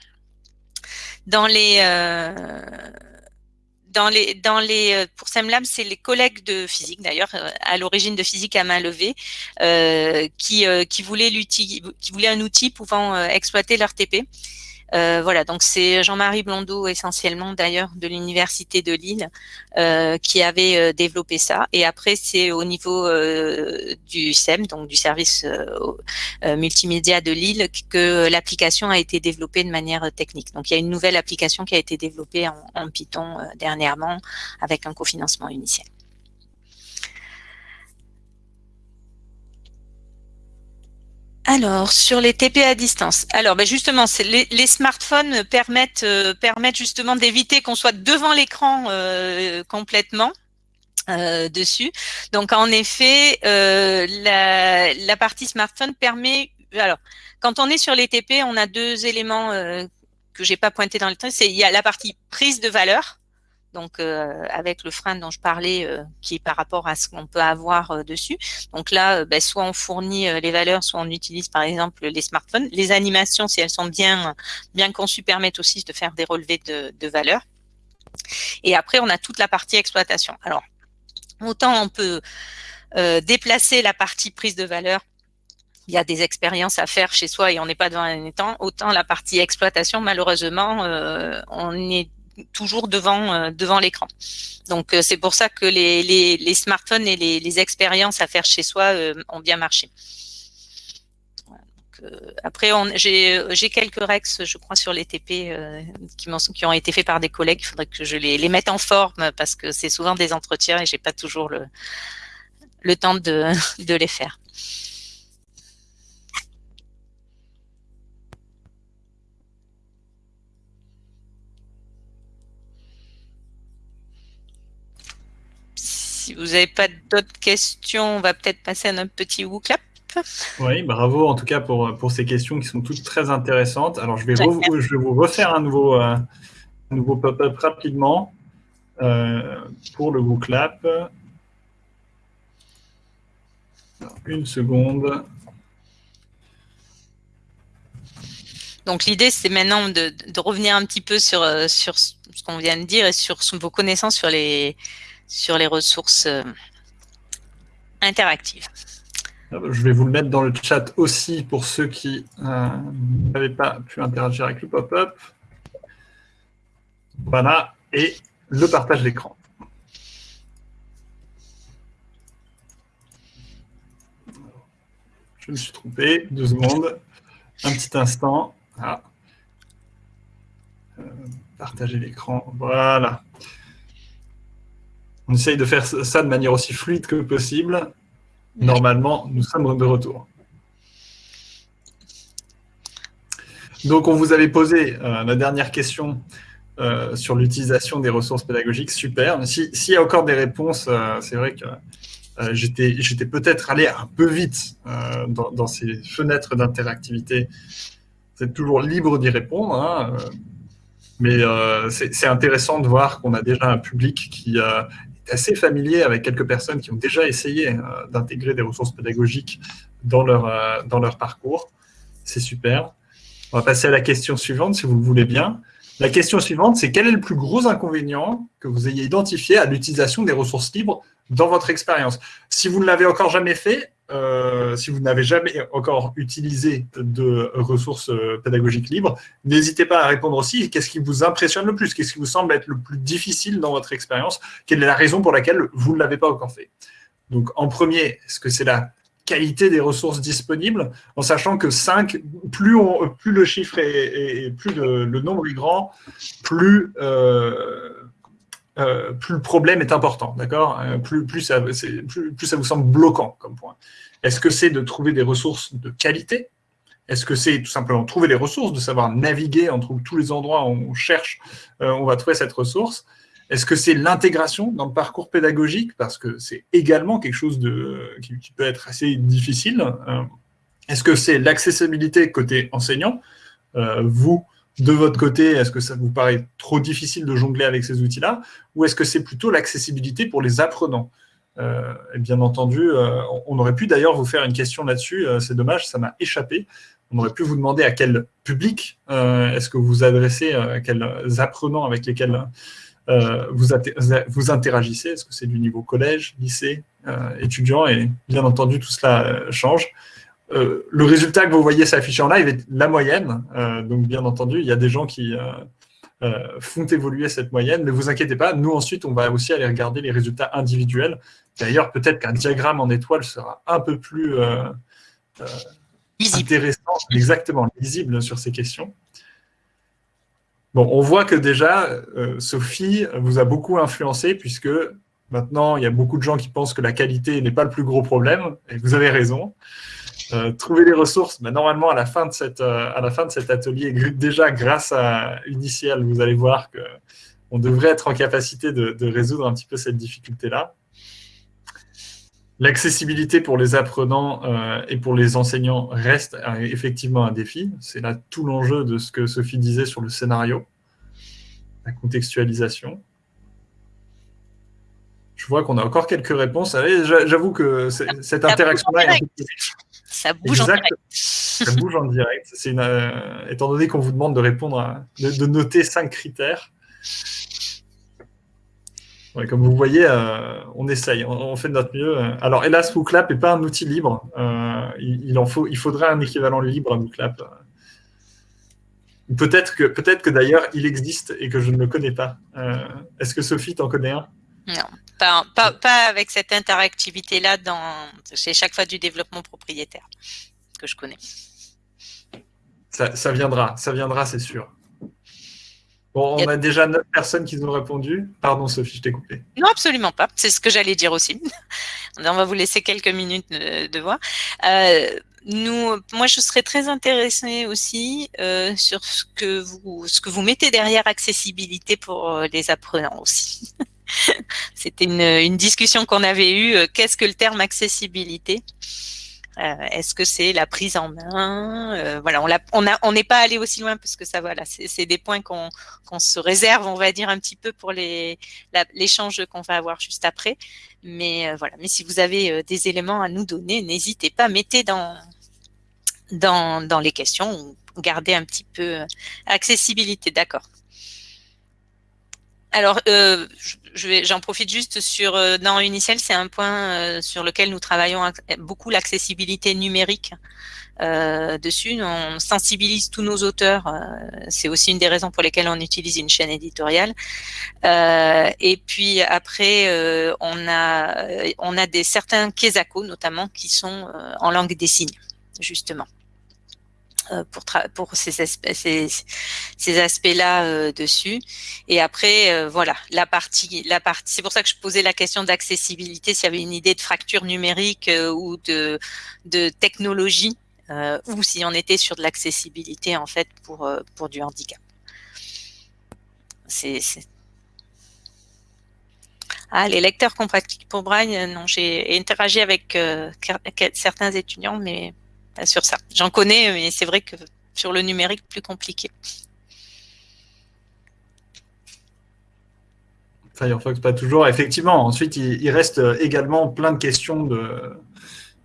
S2: dans les euh, dans les dans les euh, pour SEMLab, c'est les collègues de physique d'ailleurs à l'origine de physique à main levée qui voulaient qui voulaient un outil pouvant exploiter leur TP. Euh, voilà, donc c'est Jean-Marie Blondeau essentiellement d'ailleurs de l'université de Lille euh, qui avait euh, développé ça. Et après c'est au niveau du SEM, donc du service multimédia de Lille, que l'application a été développée de manière technique. Donc il y a une nouvelle application qui a été développée en, en Python dernièrement avec un cofinancement initial. Alors, sur les TP à distance. Alors, ben justement, les, les, smartphones permettent, euh, permettent justement d'éviter qu'on soit devant l'écran euh, complètement. Euh, dessus. Donc en effet, la, la, partie smartphone permet. Alors, quand on est sur les TP, on a deux éléments que j'ai pas pointé dans le temps. C'est il y a la partie prise de valeur donc euh, avec le frein dont je parlais, euh, qui est par rapport à ce qu'on peut avoir euh, dessus. Donc là, ben, soit on fournit les valeurs, soit on utilise par exemple les smartphones. Les animations, si elles sont bien bien conçues, permettent aussi de faire des relevés de, de valeurs. Et après, on a toute la partie exploitation. Alors, autant on peut déplacer la partie prise de valeur il y a des expériences à faire chez soi et on n'est pas devant un étang. Autant la partie exploitation, malheureusement, on est toujours devant euh, devant l'écran. Donc euh, c'est pour ça que les, smartphones et les, expériences à faire chez soi euh, ont bien marché. après, j'ai quelques rex, je crois, sur les TP qui, ont été faits par des collègues. Il faudrait que je les, mette en forme parce que c'est souvent des entretiens et j'ai pas toujours le, temps de les faire. Si vous n'avez pas d'autres questions, on va peut-être passer à notre petit WooClap.
S1: Oui, bravo en tout cas pour, pour ces questions qui sont toutes très intéressantes. Alors, je vais, je vais vous refaire un nouveau, euh, nouveau pop-up rapidement euh, pour le WooClap. Une seconde.
S2: Donc l'idée, c'est maintenant de, de, revenir un petit peu sur, euh, sur ce qu'on vient de dire et sur vos connaissances sur les, sur les ressources euh, interactives.
S1: Ah bah, je vais vous le mettre dans le chat aussi pour ceux qui euh, n'avaient pas pu interagir avec le pop-up. Voilà. et le partage d'écran. Je me suis trompé, deux secondes, un petit instant. Ah. Euh, partager l'écran, voilà. On essaye de faire ça de manière aussi fluide que possible. Normalement, nous sommes de retour. Donc, on vous avait posé euh, la dernière question euh, sur l'utilisation des ressources pédagogiques. Super. S'il y a encore des réponses, c'est vrai que euh, j'étais peut-être allé un peu vite euh, dans, ces fenêtres d'interactivité. Vous êtes toujours libre d'y répondre, hein, euh, mais c'est intéressant de voir qu'on a déjà un public qui est assez familier avec quelques personnes qui ont déjà essayé d'intégrer des ressources pédagogiques dans leur, dans leur parcours. C'est super. On va passer à la question suivante, si vous le voulez bien. La question suivante, c'est quel est le plus gros inconvénient que vous ayez identifié à l'utilisation des ressources libres dans votre expérience? Si vous ne l'avez encore jamais fait, euh, si vous n'avez jamais encore utilisé de ressources euh, pédagogiques libres, n'hésitez pas à répondre aussi. Qu'est-ce qui vous impressionne le plus? Qu'est-ce qui vous semble être le plus difficile dans votre expérience? Quelle est la raison pour laquelle vous ne l'avez pas encore fait? Donc, en premier, est-ce que c'est la qualité des ressources disponibles, en sachant que 5, plus, le chiffre est, plus le, nombre est grand, plus euh, euh, plus le problème est important, d'accord? Euh, plus, ça, vous semble bloquant comme point. Est-ce que c'est de trouver des ressources de qualité? Est-ce que c'est tout simplement trouver les ressources, de savoir naviguer entre tous les endroits où on cherche, euh, on va trouver cette ressource? Est-ce que c'est l'intégration dans le parcours pédagogique? Parce que c'est également quelque chose qui, qui, peut être assez difficile. Est-ce que c'est l'accessibilité côté enseignant? Vous, de votre côté, est-ce que ça vous paraît trop difficile de jongler avec ces outils-là Ou est-ce que c'est plutôt l'accessibilité pour les apprenants? Euh, Bien entendu, euh, on aurait pu d'ailleurs vous faire une question là-dessus, euh, c'est dommage, ça m'a échappé. On aurait pu vous demander à quel public est-ce que vous adressez, à quels apprenants avec lesquels vous, vous, interagissez? Est-ce que c'est du niveau collège, lycée, étudiant? Et bien entendu, tout cela change. Euh, le résultat que vous voyez s'afficher en live est la moyenne. Euh, donc, bien entendu, il y a des gens qui euh, font évoluer cette moyenne. Mais vous inquiétez pas, nous, ensuite, on va aussi aller regarder les résultats individuels. D'ailleurs, peut-être qu'un diagramme en étoile sera un peu plus intéressant, exactement, lisible sur ces questions. Bon, on voit que déjà, Sophie vous a beaucoup influencé puisque maintenant, il y a beaucoup de gens qui pensent que la qualité n'est pas le plus gros problème, et vous avez raison. Euh, trouver les ressources, mais normalement, à la fin de, cette, euh, à la fin de cet atelier, déjà grâce à Initial, vous allez voir qu'on devrait être en capacité de, résoudre un petit peu cette difficulté-là. L'accessibilité pour les apprenants euh, et pour les enseignants reste effectivement un défi. C'est là tout l'enjeu de ce que Sophie disait sur le scénario, la contextualisation. Je vois qu'on a encore quelques réponses. J'avoue que cette interaction-là est un peu
S2: ça bouge en direct.
S1: Ça bouge en direct. Une, euh, étant donné qu'on vous demande de répondre, à, de, noter cinq critères. comme vous voyez, euh, on essaye, on, fait de notre mieux. Alors, hélas, WooClap n'est pas un outil libre. Euh, il, en faut, il faudrait un équivalent libre à WooClap. Peut-être que, peut que d'ailleurs, il existe et que je ne le connais pas. Est-ce que Sophie t'en connaît un?
S2: Non, pas, pas, avec cette interactivité-là dans c'est chaque fois du développement propriétaire que je connais.
S1: Ça, viendra, ça viendra, c'est sûr. Bon, on a... déjà neuf personnes qui nous ont répondu. Pardon, Sophie, je t'ai coupé.
S2: Non, absolument pas. C'est ce que j'allais dire aussi. on va vous laisser quelques minutes de, voir. Euh, nous, moi, je serais très intéressée aussi euh, sur ce que vous, ce que vous mettez derrière accessibilité pour euh, les apprenants aussi. C'était une, discussion qu'on avait eue. Euh, qu'est-ce que le terme accessibilité? Euh, Est-ce que c'est la prise en main? Euh, Voilà, on n'est pas allé aussi loin parce que ça, voilà, c'est des points qu'on se réserve, on va dire un petit peu pour l'échange qu'on va avoir juste après. Mais voilà, mais si vous avez des éléments à nous donner, n'hésitez pas, mettez dans les questions, gardez un petit peu accessibilité, d'accord. Alors, euh, j'en profite juste sur euh, dans Uniciel, c'est un point euh, sur lequel nous travaillons beaucoup l'accessibilité numérique. dessus. On sensibilise tous nos auteurs. C'est aussi une des raisons pour lesquelles on utilise une chaîne éditoriale. et puis après, on a on a des certains Kesako notamment qui sont en langue des signes justement. Euh, pour, ces, ces aspects-là euh, dessus. Et après, euh, voilà, la partie, la partie. C'est pour ça que je posais la question d'accessibilité. S'il y avait une idée de fracture numérique ou de, de technologie, ou si on était sur de l'accessibilité en fait pour pour du handicap. C'est ah, les lecteurs compatibles pour Braille, non, j'ai interagi avec certains étudiants, mais ça. J'en connais, mais c'est vrai que sur le numérique, plus compliqué.
S1: Firefox, pas toujours. Effectivement, ensuite, il, reste également plein de questions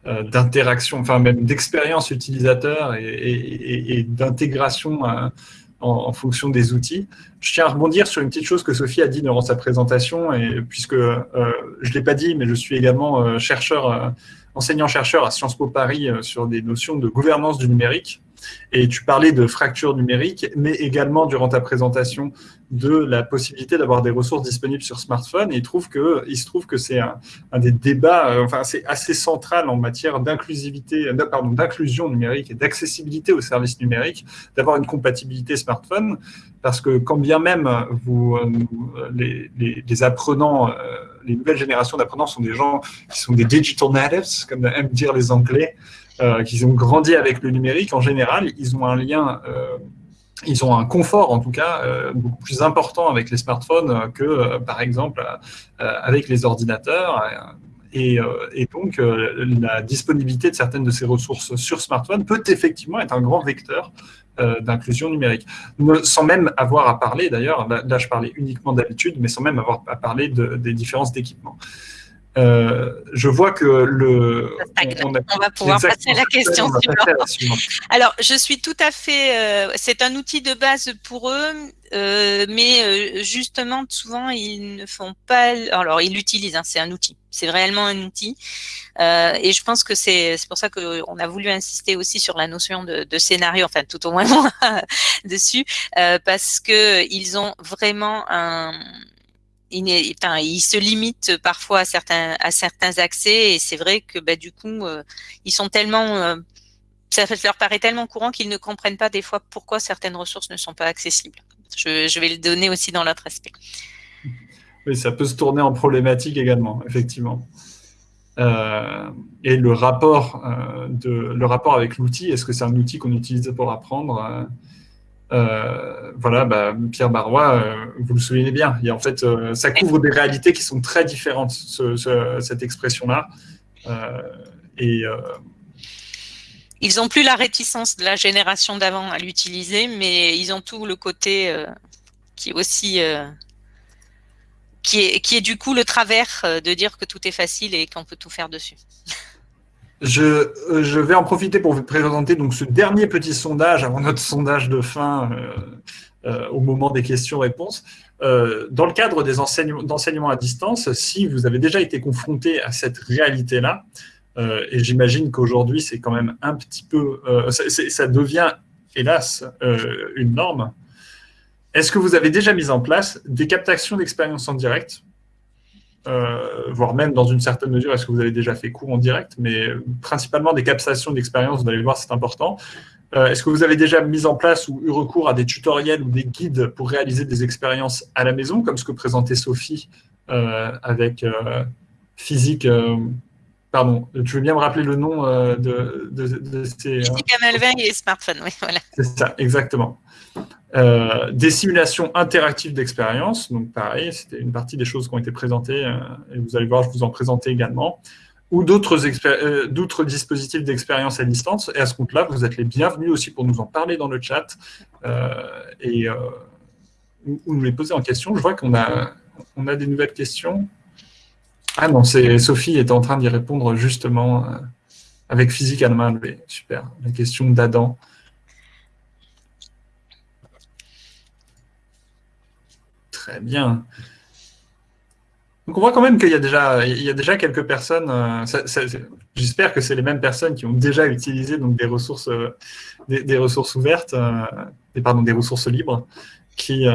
S1: euh, d'interaction, enfin même d'expérience utilisateur et, d'intégration euh, en, fonction des outils. Je tiens à rebondir sur une petite chose que Sophie a dit durant sa présentation, et puisque euh, je ne l'ai pas dit, mais je suis également chercheur enseignant-chercheur à Sciences Po Paris euh, sur des notions de gouvernance du numérique. Et tu parlais de fracture numérique, mais également durant ta présentation de la possibilité d'avoir des ressources disponibles sur smartphone. Il, trouve que, se trouve que c'est un, des débats, euh, enfin c'est assez central en matière d'inclusivité, euh, pardon, d'inclusion numérique et d'accessibilité aux services numériques, d'avoir une compatibilité smartphone, parce que quand bien même vous, les, les, apprenants les nouvelles générations d'apprenants sont des gens qui sont des digital natives, comme aiment dire les Anglais, euh, qui ont grandi avec le numérique. En général, ils ont un lien, euh, ils ont un confort en tout cas euh, beaucoup plus important avec les smartphones que, par exemple, avec les ordinateurs. Et, donc, la disponibilité de certaines de ces ressources sur smartphone peut effectivement être un grand vecteur euh, d'inclusion numérique. Sans même avoir à parler, d'ailleurs, là, je parlais uniquement d'habitude, mais sans même avoir à parler des différences d'équipement. Euh, je vois que le.
S2: On, va pouvoir passer à la question suivante. Alors, je suis tout à fait. Euh, c'est un outil de base pour eux, euh, mais justement, souvent, ils ne font pas. Alors, ils l'utilisent. Hein, c'est un outil. C'est réellement un outil. et je pense que c'est pour ça qu'on a voulu insister aussi sur la notion de, de scénario, enfin, tout au moins moi, dessus, parce que ils ont vraiment un il, se limite parfois à certains, accès et c'est vrai que bah, du coup, euh, ils sont tellement, euh, ça leur paraît tellement courant qu'ils ne comprennent pas des fois pourquoi certaines ressources ne sont pas accessibles. Je, vais le donner aussi dans l'autre aspect.
S1: Oui, ça peut se tourner en problématique également, effectivement. Euh, et le rapport avec l'outil, est-ce que c'est un outil qu'on utilise pour apprendre euh, voilà, bah, Pierre Barrois, euh, vous le souvenez bien, en fait, euh, ça couvre des réalités qui sont très différentes, cette expression-là.
S2: ils n'ont plus la réticence de la génération d'avant à l'utiliser, mais ils ont tout le côté qui est aussi qui est, qui est du coup le travers de dire que tout est facile et qu'on peut tout faire dessus.
S1: Je, euh, je, vais en profiter pour vous présenter donc ce dernier petit sondage avant notre sondage de fin euh, euh, au moment des questions-réponses. Dans le cadre des enseignements à distance, si vous avez déjà été confronté à cette réalité-là, et j'imagine qu'aujourd'hui c'est quand même un petit peu, ça, ça, devient hélas une norme. Est-ce que vous avez déjà mis en place des captations d'expérience en direct euh, voire même dans une certaine mesure, est-ce que vous avez déjà fait cours en direct, mais principalement des captations d'expérience, vous allez voir, c'est important. Euh, est-ce que vous avez déjà mis en place ou eu recours à des tutoriels ou des guides pour réaliser des expériences à la maison, comme ce que présentait Sophie euh, avec physique Pardon, tu veux bien me rappeler le nom de, de, ces...
S2: Physique à et smartphone, oui, voilà.
S1: C'est ça, exactement. Euh, des simulations interactives d'expérience, donc pareil, c'était une partie des choses qui ont été présentées, euh, et vous allez voir, je vous en présenter également, ou d'autres euh, dispositifs d'expérience à distance, et à ce compte-là, vous êtes les bienvenus aussi pour nous en parler dans le chat, et ou, nous les poser en question. Je vois qu'on a, on a des nouvelles questions. Ah non, c'est Sophie est en train d'y répondre justement avec physique à la main levée. Super, la question d'Adam. Très bien. Donc on voit quand même qu'il y, a déjà, il y a déjà quelques personnes, euh, j'espère que c'est les mêmes personnes qui ont déjà utilisé donc, des, ressources, euh, des, ressources ouvertes, euh, pardon, des ressources libres, qui,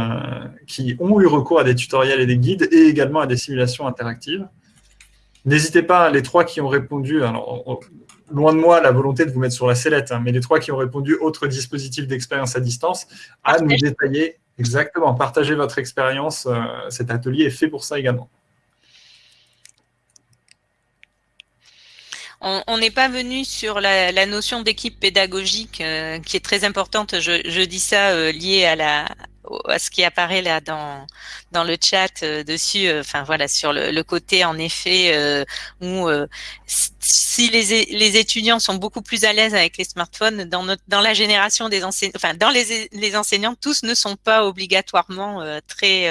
S1: qui ont eu recours à des tutoriels et des guides et également à des simulations interactives. N'hésitez pas, les trois qui ont répondu, alors, loin de moi la volonté de vous mettre sur la sellette, hein, mais les trois qui ont répondu autres dispositifs d'expérience à distance, à nous détailler exactement, partager votre expérience. cet atelier est fait pour ça également.
S2: on n'est pas venu sur la, notion d'équipe pédagogique euh, qui est très importante. Je, dis ça euh, lié à la à ce qui apparaît là dans dans le chat euh, dessus. Enfin voilà sur le, côté en effet où si les, les étudiants sont beaucoup plus à l'aise avec les smartphones dans notre dans la génération des enseignants, enfin dans les les enseignants tous ne sont pas obligatoirement très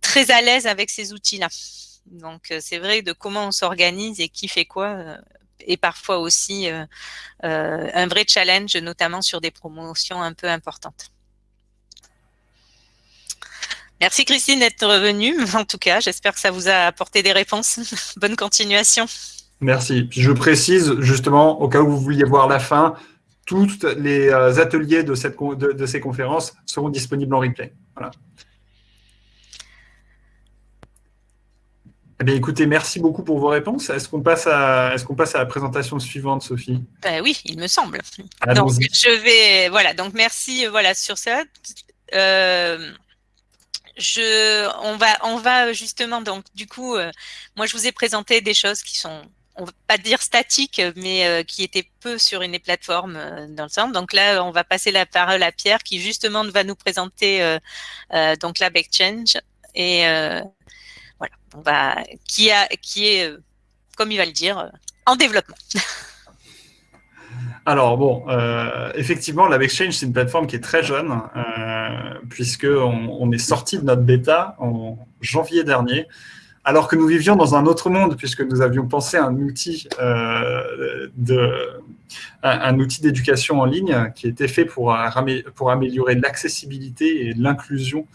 S2: très à l'aise avec ces outils là. Donc, euh, c'est vrai de comment on s'organise et qui fait quoi euh, et parfois aussi euh, un vrai challenge, notamment sur des promotions un peu importantes. Merci Christine d'être revenue. En tout cas, j'espère que ça vous a apporté des réponses. Bonne continuation.
S1: Merci. je précise justement, au cas où vous vouliez voir la fin, tous les ateliers de, cette, de ces conférences seront disponibles en replay. Voilà. Eh écoutez, merci beaucoup pour vos réponses. Est-ce qu'on passe, à, est qu'on passe à la présentation suivante, Sophie?
S2: Ben Oui, il me semble. Donc, je vais, voilà, donc merci voilà, sur ça. Euh, je, on, va, on va justement, donc du coup, euh, moi je vous ai présenté des choses qui sont, on va pas dire statiques, mais euh, qui étaient peu sur une plateforme dans le centre. Donc là, on va passer la parole à Pierre qui justement va nous présenter donc Lab Exchange et qui, a, qui est, euh, comme il va le dire, euh, en développement.
S1: Alors bon, euh, effectivement, LabExchange, c'est une plateforme qui est très jeune, euh, puisqu'on on est sorti de notre bêta en janvier dernier, alors que nous vivions dans un autre monde, puisque nous avions pensé un outil de, un, outil d'éducation en ligne qui était fait pour, pour améliorer l'accessibilité et l'inclusion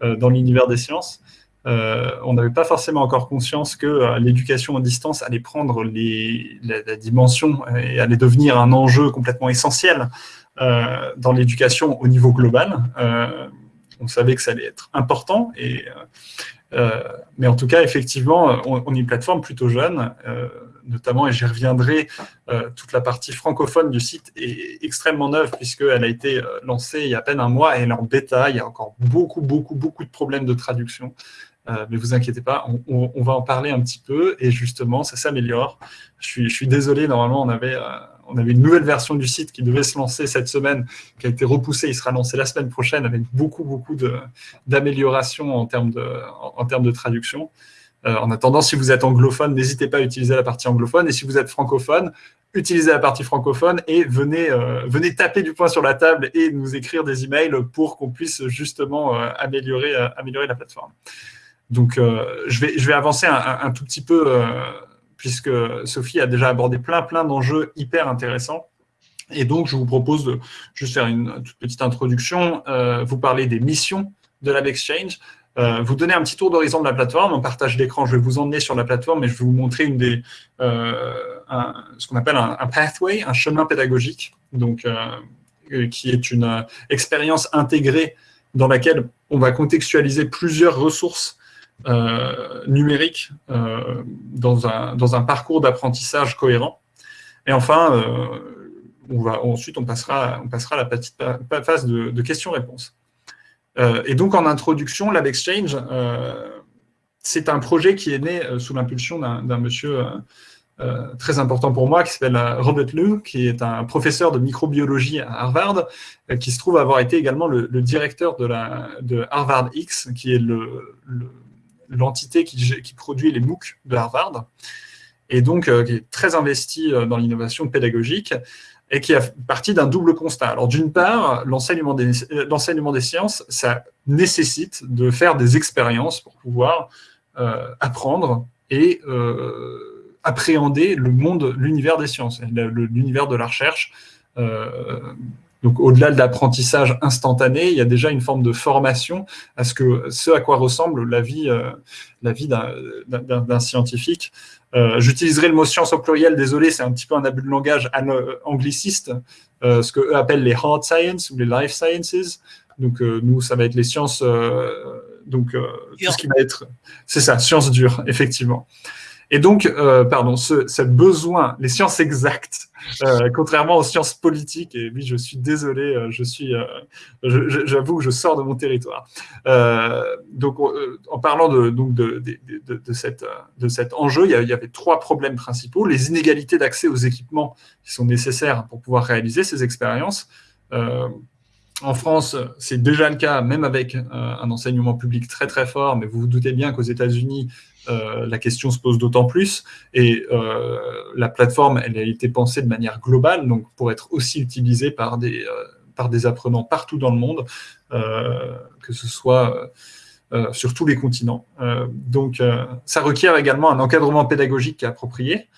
S1: dans l'univers des sciences. Euh, on n'avait pas forcément encore conscience que euh, l'éducation à distance allait prendre la, dimension et allait devenir un enjeu complètement essentiel euh, dans l'éducation au niveau global. on savait que ça allait être important, mais en tout cas, effectivement, on, est une plateforme plutôt jeune, notamment, et j'y reviendrai, toute la partie francophone du site est extrêmement neuve puisqu'elle a été lancée il y a à peine un mois et elle est en bêta. Il y a encore beaucoup, beaucoup, beaucoup de problèmes de traduction. Euh, mais vous inquiétez pas, on, va en parler un petit peu et justement, ça s'améliore. Je suis, désolé, normalement, on avait, euh, on avait une nouvelle version du site qui devait se lancer cette semaine, qui a été repoussée, il sera lancé la semaine prochaine avec beaucoup, beaucoup d'améliorations en, termes de, en, termes de traduction. Euh, en attendant, si vous êtes anglophone, n'hésitez pas à utiliser la partie anglophone. Et si vous êtes francophone, utilisez la partie francophone et venez, venez taper du poing sur la table et nous écrire des emails pour qu'on puisse justement améliorer, améliorer la plateforme. Donc, euh, je, vais, je vais avancer un, tout petit peu, euh, puisque Sophie a déjà abordé plein, plein d'enjeux hyper intéressants. Et donc, je vous propose de juste faire une toute petite introduction, euh, vous parler des missions de LabExchange, vous donner un petit tour d'horizon de la plateforme. En partage d'écran, je vais vous emmener sur la plateforme et je vais vous montrer une des, ce qu'on appelle un, pathway, un chemin pédagogique, donc, qui est une expérience intégrée dans laquelle on va contextualiser plusieurs ressources euh, numérique euh, dans, un, parcours d'apprentissage cohérent. Et enfin, euh, on va, ensuite, on passera, on passera à la petite phase de, questions-réponses. et donc, en introduction, LabExchange, c'est un projet qui est né sous l'impulsion d'un monsieur très important pour moi, qui s'appelle Robert Liu, qui est un professeur de microbiologie à Harvard, qui se trouve avoir été également le, directeur de, la, Harvard X, qui est le l'entité qui, produit les MOOC de Harvard, et donc euh, qui est très investi euh, dans l'innovation pédagogique, et qui a parti d'un double constat. Alors d'une part, l'enseignement des, des, sciences, ça nécessite de faire des expériences pour pouvoir euh, apprendre et appréhender le monde, l'univers des sciences, l'univers de la recherche, Donc, au-delà de l'apprentissage instantané, il y a déjà une forme de formation à ce, que, ce à quoi ressemble la vie, la vie d'un scientifique. J'utiliserai le mot science au pluriel, désolé, c'est un petit peu un abus de langage angliciste, ce qu'eux appellent les hard science ou les life sciences. Donc, nous, ça va être les sciences donc tout ce qui va être, c'est ça, sciences dures, effectivement. Et donc, euh, pardon, ce, besoin, les sciences exactes, euh, contrairement aux sciences politiques, et oui, je suis désolé, euh, je suis, j'avoue que je sors de mon territoire. donc, en parlant de, donc de, de, cette, de cet enjeu, il y, avait trois problèmes principaux. Les inégalités d'accès aux équipements qui sont nécessaires pour pouvoir réaliser ces expériences. En France, c'est déjà le cas, même avec un enseignement public très très fort, mais vous vous doutez bien qu'aux États-Unis, euh, la question se pose d'autant plus. Et euh, la plateforme, elle a été pensée de manière globale, donc pour être aussi utilisée par des, euh, apprenants partout dans le monde, que ce soit sur tous les continents. donc, ça requiert également un encadrement pédagogique approprié.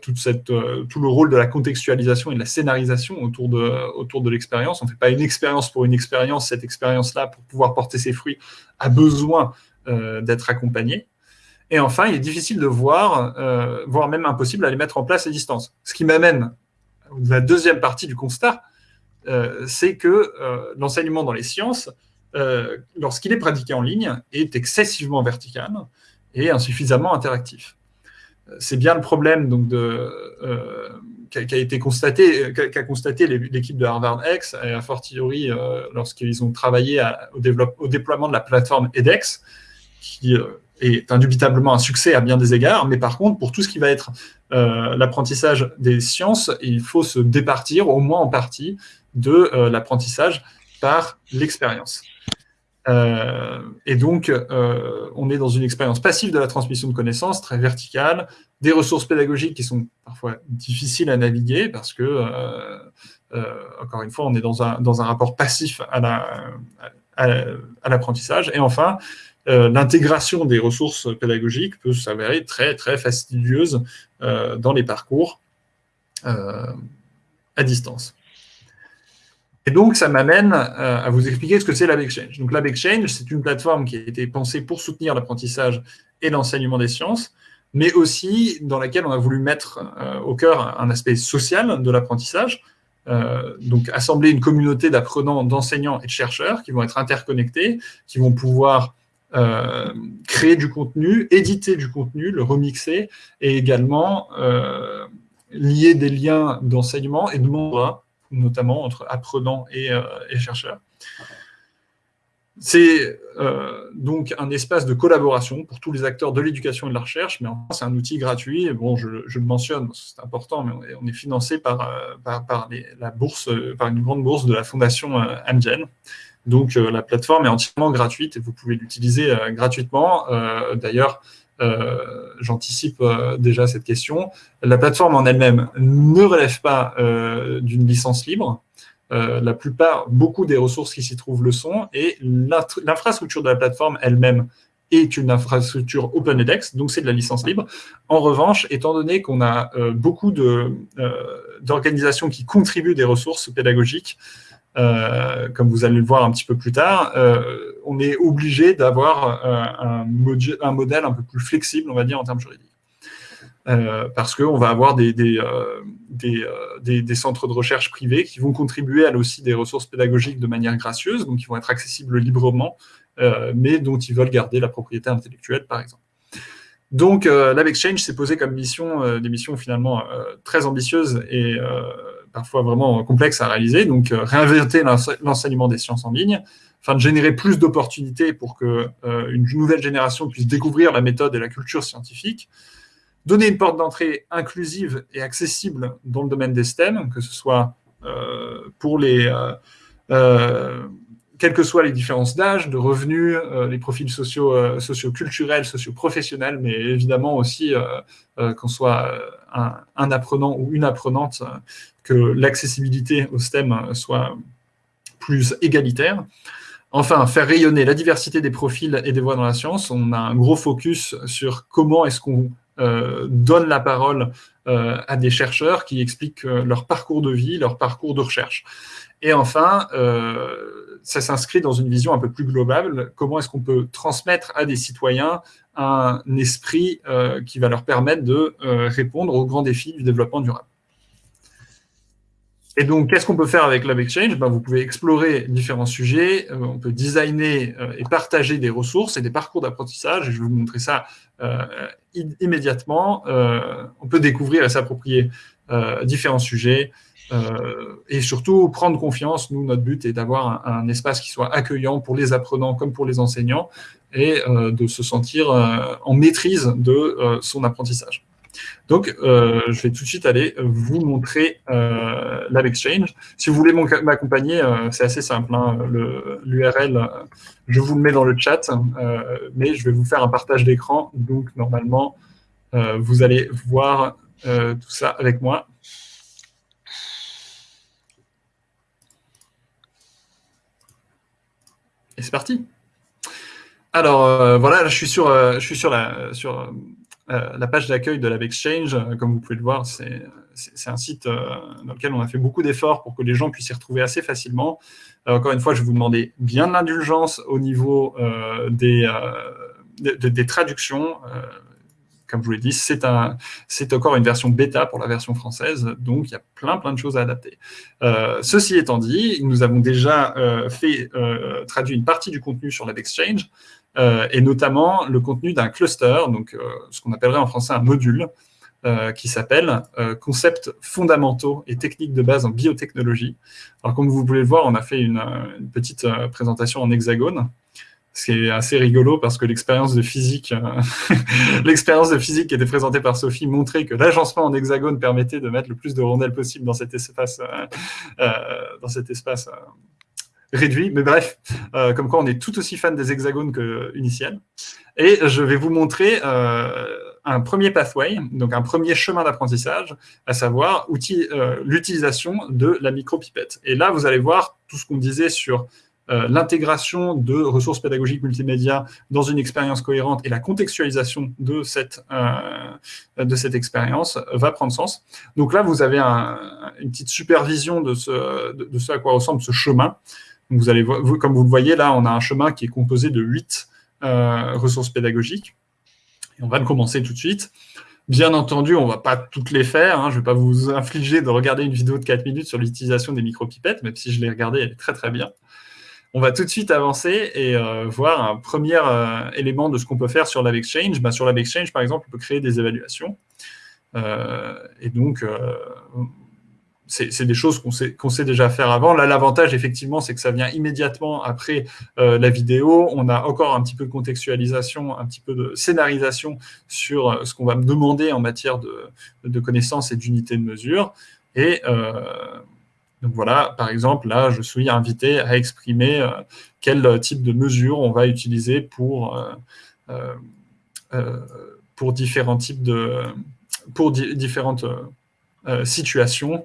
S1: tout le rôle de la contextualisation et de la scénarisation autour de, autour de l'expérience. On ne fait pas une expérience pour une expérience. Cette expérience-là, pour pouvoir porter ses fruits, a besoin d'être accompagnée. Et enfin, il est difficile de voir, euh, voire même impossible à les mettre en place à distance. Ce qui m'amène à la deuxième partie du constat, euh, c'est que euh, l'enseignement dans les sciences, lorsqu'il est pratiqué en ligne, est excessivement vertical et insuffisamment interactif. C'est bien le problème donc, qui, a, été constaté, qu'a constaté l'équipe de Harvard X, et a fortiori lorsqu'ils ont travaillé au, au, déploiement de la plateforme edX, qui indubitablement un succès à bien des égards, mais par contre, pour tout ce qui va être euh, l'apprentissage des sciences, il faut se départir, au moins en partie, de euh, l'apprentissage par l'expérience. Euh, et donc, on est dans une expérience passive de la transmission de connaissances, très verticale, des ressources pédagogiques qui sont parfois difficiles à naviguer, parce que, encore une fois, on est dans un rapport passif à l'apprentissage. et enfin, euh, l'intégration des ressources pédagogiques peut s'avérer très, très fastidieuse euh, dans les parcours euh, à distance. Et donc, ça m'amène à vous expliquer ce que c'est LabExchange. Donc, LabExchange, c'est une plateforme qui a été pensée pour soutenir l'apprentissage et l'enseignement des sciences, mais aussi dans laquelle on a voulu mettre au cœur un aspect social de l'apprentissage, donc assembler une communauté d'apprenants, d'enseignants et de chercheurs qui vont être interconnectés, qui vont pouvoir euh, créer du contenu, éditer du contenu, le remixer, et également euh, lier des liens d'enseignement et de mentorat, notamment entre apprenants et, euh, chercheurs. C'est donc un espace de collaboration pour tous les acteurs de l'éducation et de la recherche, mais c'est un outil gratuit. bon, je, le mentionne, c'est important, mais on est, financé par, la bourse, par une grande bourse de la fondation Amgen. Donc euh, la plateforme est entièrement gratuite et vous pouvez l'utiliser euh, gratuitement. Euh, d'ailleurs, j'anticipe déjà cette question. La plateforme en elle-même ne relève pas d'une licence libre. la plupart, beaucoup des ressources qui s'y trouvent le sont, et l'infrastructure de la plateforme elle-même est une infrastructure OpenEDX, donc c'est de la licence libre. En revanche, étant donné qu'on a beaucoup d'organisations qui contribuent des ressources pédagogiques, euh, comme vous allez le voir un petit peu plus tard, euh, on est obligé d'avoir euh, un, modèle un peu plus flexible, on va dire, en termes juridiques. parce qu'on va avoir des, centres de recherche privés qui vont contribuer à aussi des ressources pédagogiques de manière gracieuse, donc qui vont être accessibles librement, mais dont ils veulent garder la propriété intellectuelle, par exemple. Donc, euh, LabExchange s'est posé comme mission, des missions finalement très ambitieuses et parfois vraiment complexe à réaliser. Donc, euh, réinventer l'enseignement des sciences en ligne, afin de générer plus d'opportunités pour qu'une euh, une nouvelle génération puisse découvrir la méthode et la culture scientifique, donner une porte d'entrée inclusive et accessible dans le domaine des STEM, que ce soit euh, pour les quelles que soient les différences d'âge, de revenus, les profils sociaux, socio-culturels, socio-professionnels, mais évidemment aussi qu'on soit un, un, apprenant ou une apprenante que l'accessibilité au STEM soit plus égalitaire. Enfin, faire rayonner la diversité des profils et des voies dans la science. On a un gros focus sur comment est-ce qu'on donne la parole à des chercheurs qui expliquent leur parcours de vie, leur parcours de recherche. Et enfin, ça s'inscrit dans une vision un peu plus globale. Comment est-ce qu'on peut transmettre à des citoyens un esprit qui va leur permettre de répondre aux grands défis du développement durable? Et donc, qu'est-ce qu'on peut faire avec Lab Exchange? Ben, Vous pouvez explorer différents sujets, euh, on peut designer euh, et partager des ressources et des parcours d'apprentissage, je vais vous montrer ça euh, immédiatement. on peut découvrir et s'approprier différents sujets, et surtout prendre confiance. Nous, notre but est d'avoir un, espace qui soit accueillant pour les apprenants comme pour les enseignants, et de se sentir en maîtrise de son apprentissage. Donc, euh, je vais tout de suite aller vous montrer euh, Exchange. Si vous voulez m'accompagner, euh, c'est assez simple. Hein, L'URL, euh, je vous le mets dans le chat, euh, mais je vais vous faire un partage d'écran. Donc, normalement, vous allez voir tout ça avec moi. Et c'est parti. Alors, voilà, je suis sur, je suis sur, la, euh, page d'accueil de Exchange, euh, comme vous pouvez le voir, c'est un site euh, dans lequel on a fait beaucoup d'efforts pour que les gens puissent s'y retrouver assez facilement. encore une fois, je vais vous demander bien de l'indulgence au niveau des, traductions. Comme je vous l'ai dit, c'est encore une version bêta pour la version française, donc il y a plein plein de choses à adapter. ceci étant dit, nous avons déjà fait traduit une partie du contenu sur Exchange. Euh, et notamment le contenu d'un cluster, euh, ce qu'on appellerait en français un module, euh, qui s'appelle Concepts fondamentaux et techniques de base en biotechnologie. Alors comme vous pouvez le voir, on a fait une, petite présentation en hexagone, ce qui est assez rigolo parce que l'expérience de physique, l'expérience de physique qui était présentée par Sophie montrait que l'agencement en hexagone permettait de mettre le plus de rondelles possible dans cet espace, cet espace réduit, mais bref, euh, comme quoi on est tout aussi fan des hexagones que. Et je vais vous montrer euh, un premier pathway, donc un premier chemin d'apprentissage, à savoir euh, l'utilisation de la micropipette. Et là, vous allez voir tout ce qu'on disait sur l'intégration de ressources pédagogiques multimédia dans une expérience cohérente et la contextualisation de cette, cette expérience va prendre sens. Donc là, vous avez une petite supervision de ce, de ce à quoi ressemble ce chemin. Vous allez, comme vous le voyez, là, on a un chemin qui est composé de huit euh, ressources pédagogiques. Et on va le commencer tout de suite. Bien entendu, on ne va pas toutes les faire. Hein. Je ne vais pas vous infliger de regarder une vidéo de 4 minutes sur l'utilisation des micropipettes, même si je l'ai regardée, elle est très très bien. On va tout de suite avancer et euh, voir un premier euh, élément de ce qu'on peut faire sur l'AveXchange. Bah, sur l'AveXchange, par exemple, on peut créer des évaluations. et donc, c'est des choses qu'on sait, déjà faire avant. Là, l'avantage, effectivement, c'est que ça vient immédiatement après euh, la vidéo. On a encore un petit peu de contextualisation, un petit peu de scénarisation sur euh, ce qu'on va me demander en matière de, connaissances et d'unités de mesure. Euh, donc voilà, par exemple, là, je suis invité à exprimer quel type de mesure on va utiliser pour, pour différents types de... différentes situations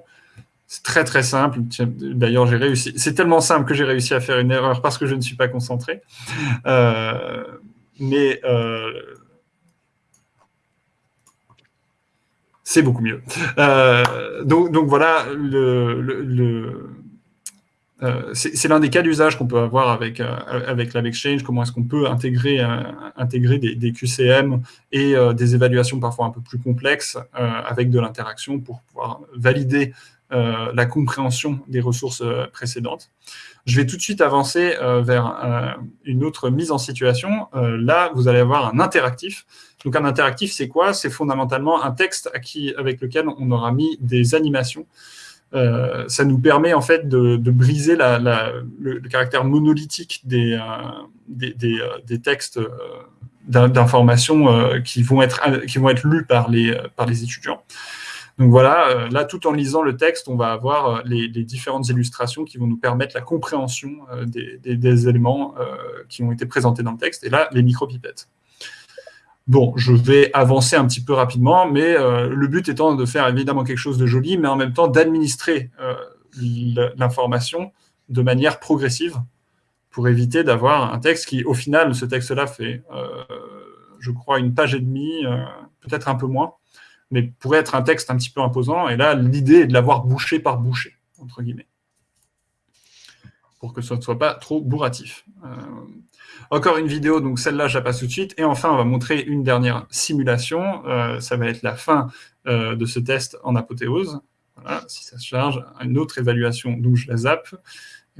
S1: c'est très très simple. D'ailleurs, j'ai réussi. C'est tellement simple que j'ai réussi à faire une erreur parce que je ne suis pas concentré. Euh, mais euh, c'est beaucoup mieux. Euh, donc, voilà, le, c'est l'un des cas d'usage qu'on peut avoir avec, Exchange. comment est-ce qu'on peut intégrer, intégrer des, QCM et des évaluations parfois un peu plus complexes avec de l'interaction pour pouvoir valider euh, la compréhension des ressources euh, précédentes. Je vais tout de suite avancer euh, vers une autre mise en situation. là, vous allez avoir un interactif. Donc un interactif, c'est quoi? C'est fondamentalement un texte avec lequel on aura mis des animations. ça nous permet en fait de, briser le, caractère monolithique des, des, textes d'information qui, vont être, lus par les, étudiants. Donc voilà, euh, là, tout en lisant le texte, on va avoir euh, les, différentes illustrations qui vont nous permettre la compréhension euh, des, éléments qui ont été présentés dans le texte. Et là, les micro-pipettes. Bon, je vais avancer un petit peu rapidement, mais le but étant de faire évidemment quelque chose de joli, mais en même temps d'administrer l'information de manière progressive pour éviter d'avoir un texte qui, au final, ce texte-là fait je crois, une page et demie, peut-être un peu moins, mais pourrait être un texte un petit peu imposant. Et là, l'idée est de l'avoir bouché par bouché, entre guillemets, pour que ce ne soit pas trop bourratif. Encore une vidéo, donc celle-là, je la passe tout de suite. Et enfin, on va montrer une dernière simulation. ça va être la fin de ce test en apothéose. Voilà, si ça se charge, une autre évaluation, donc je la zappe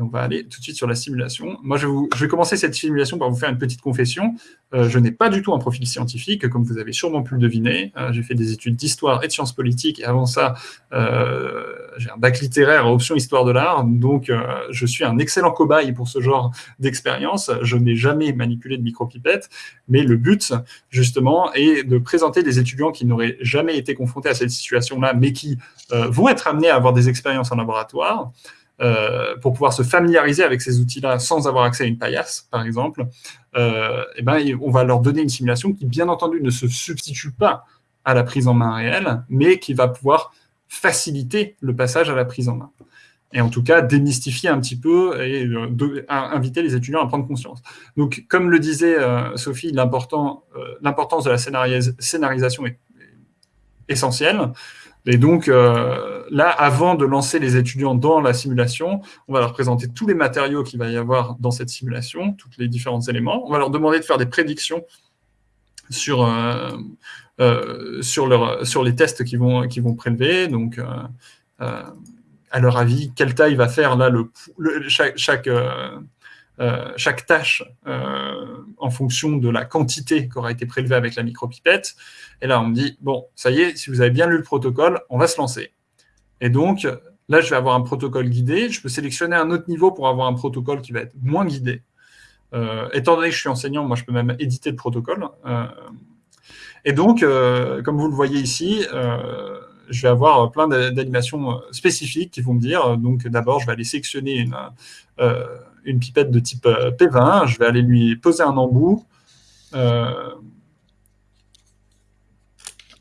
S1: on va aller tout de suite sur la simulation. Moi, je, vais commencer cette simulation par vous faire une petite confession. Euh, je n'ai pas du tout un profil scientifique, comme vous avez sûrement pu le deviner. Euh, j'ai fait des études d'histoire et de sciences politiques, et avant ça, euh, j'ai un bac littéraire option histoire de l'art, donc je suis un excellent cobaye pour ce genre d'expérience. Je n'ai jamais manipulé de micropipette, mais le but, justement, est de présenter des étudiants qui n'auraient jamais été confrontés à cette situation-là, mais qui vont être amenés à avoir des expériences en laboratoire, euh, pour pouvoir se familiariser avec ces outils-là sans avoir accès à une paillasse, par exemple, euh, eh ben, on va leur donner une simulation qui, bien entendu, ne se substitue pas à la prise en main réelle, mais qui va pouvoir faciliter le passage à la prise en main. Et en tout cas, démystifier un petit peu et euh, inviter les étudiants à prendre conscience. Donc, comme le disait Sophie, l'importance de la scénarisation est essentielle. Et donc, euh, là, avant de lancer les étudiants dans la simulation, on va leur présenter tous les matériaux qu'il va y avoir dans cette simulation, tous les différents éléments. On va leur demander de faire des prédictions sur, euh, euh, sur, leur, sur les tests qu'ils vont, vont prélever. Donc, à leur avis, quelle taille va faire là le, chaque, chaque euh, chaque tâche euh, en fonction de la quantité qui aura été prélevée avec la micropipette. Et là, on me dit, bon, ça y est, si vous avez bien lu le protocole, on va se lancer. Et donc, là, je vais avoir un protocole guidé. Je peux sélectionner un autre niveau pour avoir un protocole qui va être moins guidé. Euh, étant donné que je suis enseignant, moi, je peux même éditer le protocole. et donc, comme vous le voyez ici, je vais avoir plein d'animations spécifiques qui vont me dire, donc d'abord, je vais aller sélectionner une, une pipette de type euh, P20, je vais aller lui poser un embout. Euh,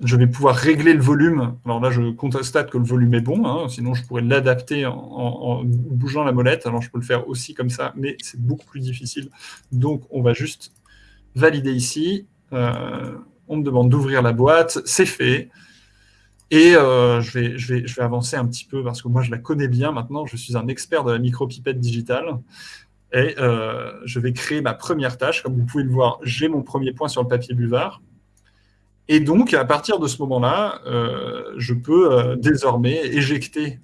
S1: je vais pouvoir régler le volume. Alors là, je constate que le volume est bon, hein, sinon je pourrais l'adapter en, bougeant la molette. Alors je peux le faire aussi comme ça, mais c'est beaucoup plus difficile. Donc on va juste valider ici. Euh, on me demande d'ouvrir la boîte, c'est fait. Et euh, je, vais, je, vais, je vais avancer un petit peu parce que moi, je la connais bien maintenant. Je suis un expert de la micropipette digitale. Et euh, je vais créer ma première tâche. Comme vous pouvez le voir, j'ai mon premier point sur le papier buvard. Et donc, à partir de ce moment-là, euh, je peux désormais éjecter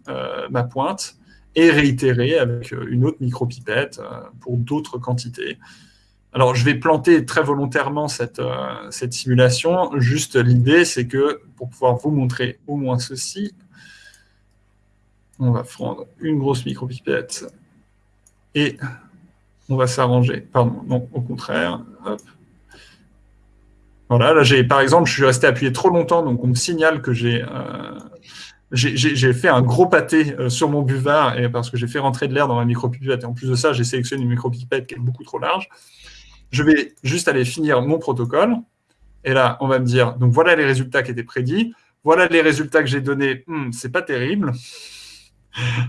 S1: ma pointe et réitérer avec une autre micropipette pour d'autres quantités. Alors, je vais planter très volontairement cette, euh, cette simulation. Juste l'idée, c'est que pour pouvoir vous montrer au moins ceci, on va prendre une grosse micropipette et on va s'arranger. Pardon, non, au contraire. Voilà, là, j'ai, par exemple, je suis resté appuyé trop longtemps, donc on me signale que j'ai euh, fait un gros pâté euh, sur mon buvard parce que j'ai fait rentrer de l'air dans ma micropipette. Et en plus de ça, j'ai sélectionné une micropipette qui est beaucoup trop large je vais juste aller finir mon protocole. Et là, on va me dire, donc voilà les résultats qui étaient prédits. Voilà les résultats que j'ai donnés. Hmm, c'est pas terrible.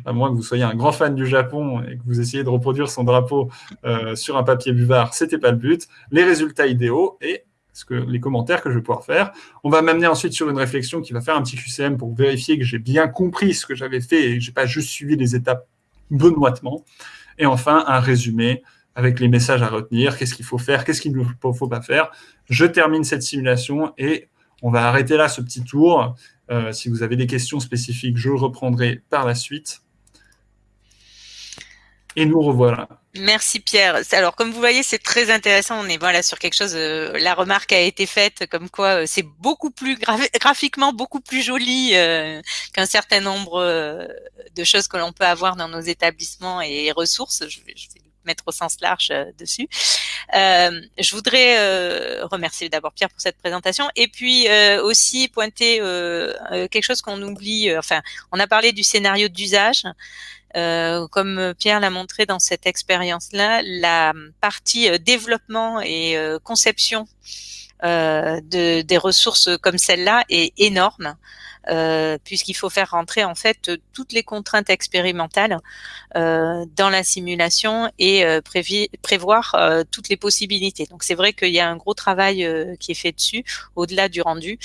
S1: À moins que vous soyez un grand fan du Japon et que vous essayez de reproduire son drapeau euh, sur un papier buvard, c'était pas le but. Les résultats idéaux et les commentaires que je vais pouvoir faire. On va m'amener ensuite sur une réflexion qui va faire un petit QCM pour vérifier que j'ai bien compris ce que j'avais fait et que j'ai pas juste suivi les étapes benoîtement. Et enfin, un résumé avec les messages à retenir, qu'est-ce qu'il faut faire, qu'est-ce qu'il ne faut pas faire. Je termine cette simulation et on va arrêter là ce petit tour. Euh, si vous avez des questions spécifiques, je reprendrai par la suite. Et nous revoilà.
S2: Merci Pierre. Alors comme vous voyez, c'est très intéressant. On est voilà sur quelque chose. Euh, la remarque a été faite comme quoi euh, c'est beaucoup plus graphiquement beaucoup plus joli qu'un certain nombre de choses que l'on peut avoir dans nos établissements et ressources. Je mettre au sens large euh, dessus. Euh, je voudrais euh, remercier d'abord Pierre pour cette présentation et puis aussi pointer quelque chose qu'on oublie. enfin, on a parlé du scénario d'usage. comme Pierre l'a montré dans cette expérience-là, la partie développement et conception de, des ressources comme celle-là est énorme. Euh, puisqu'il faut faire rentrer en fait toutes les contraintes expérimentales euh, dans la simulation et euh, prévoir toutes les possibilités. Donc c'est vrai qu'il y a un gros travail qui est fait dessus, au-delà du rendu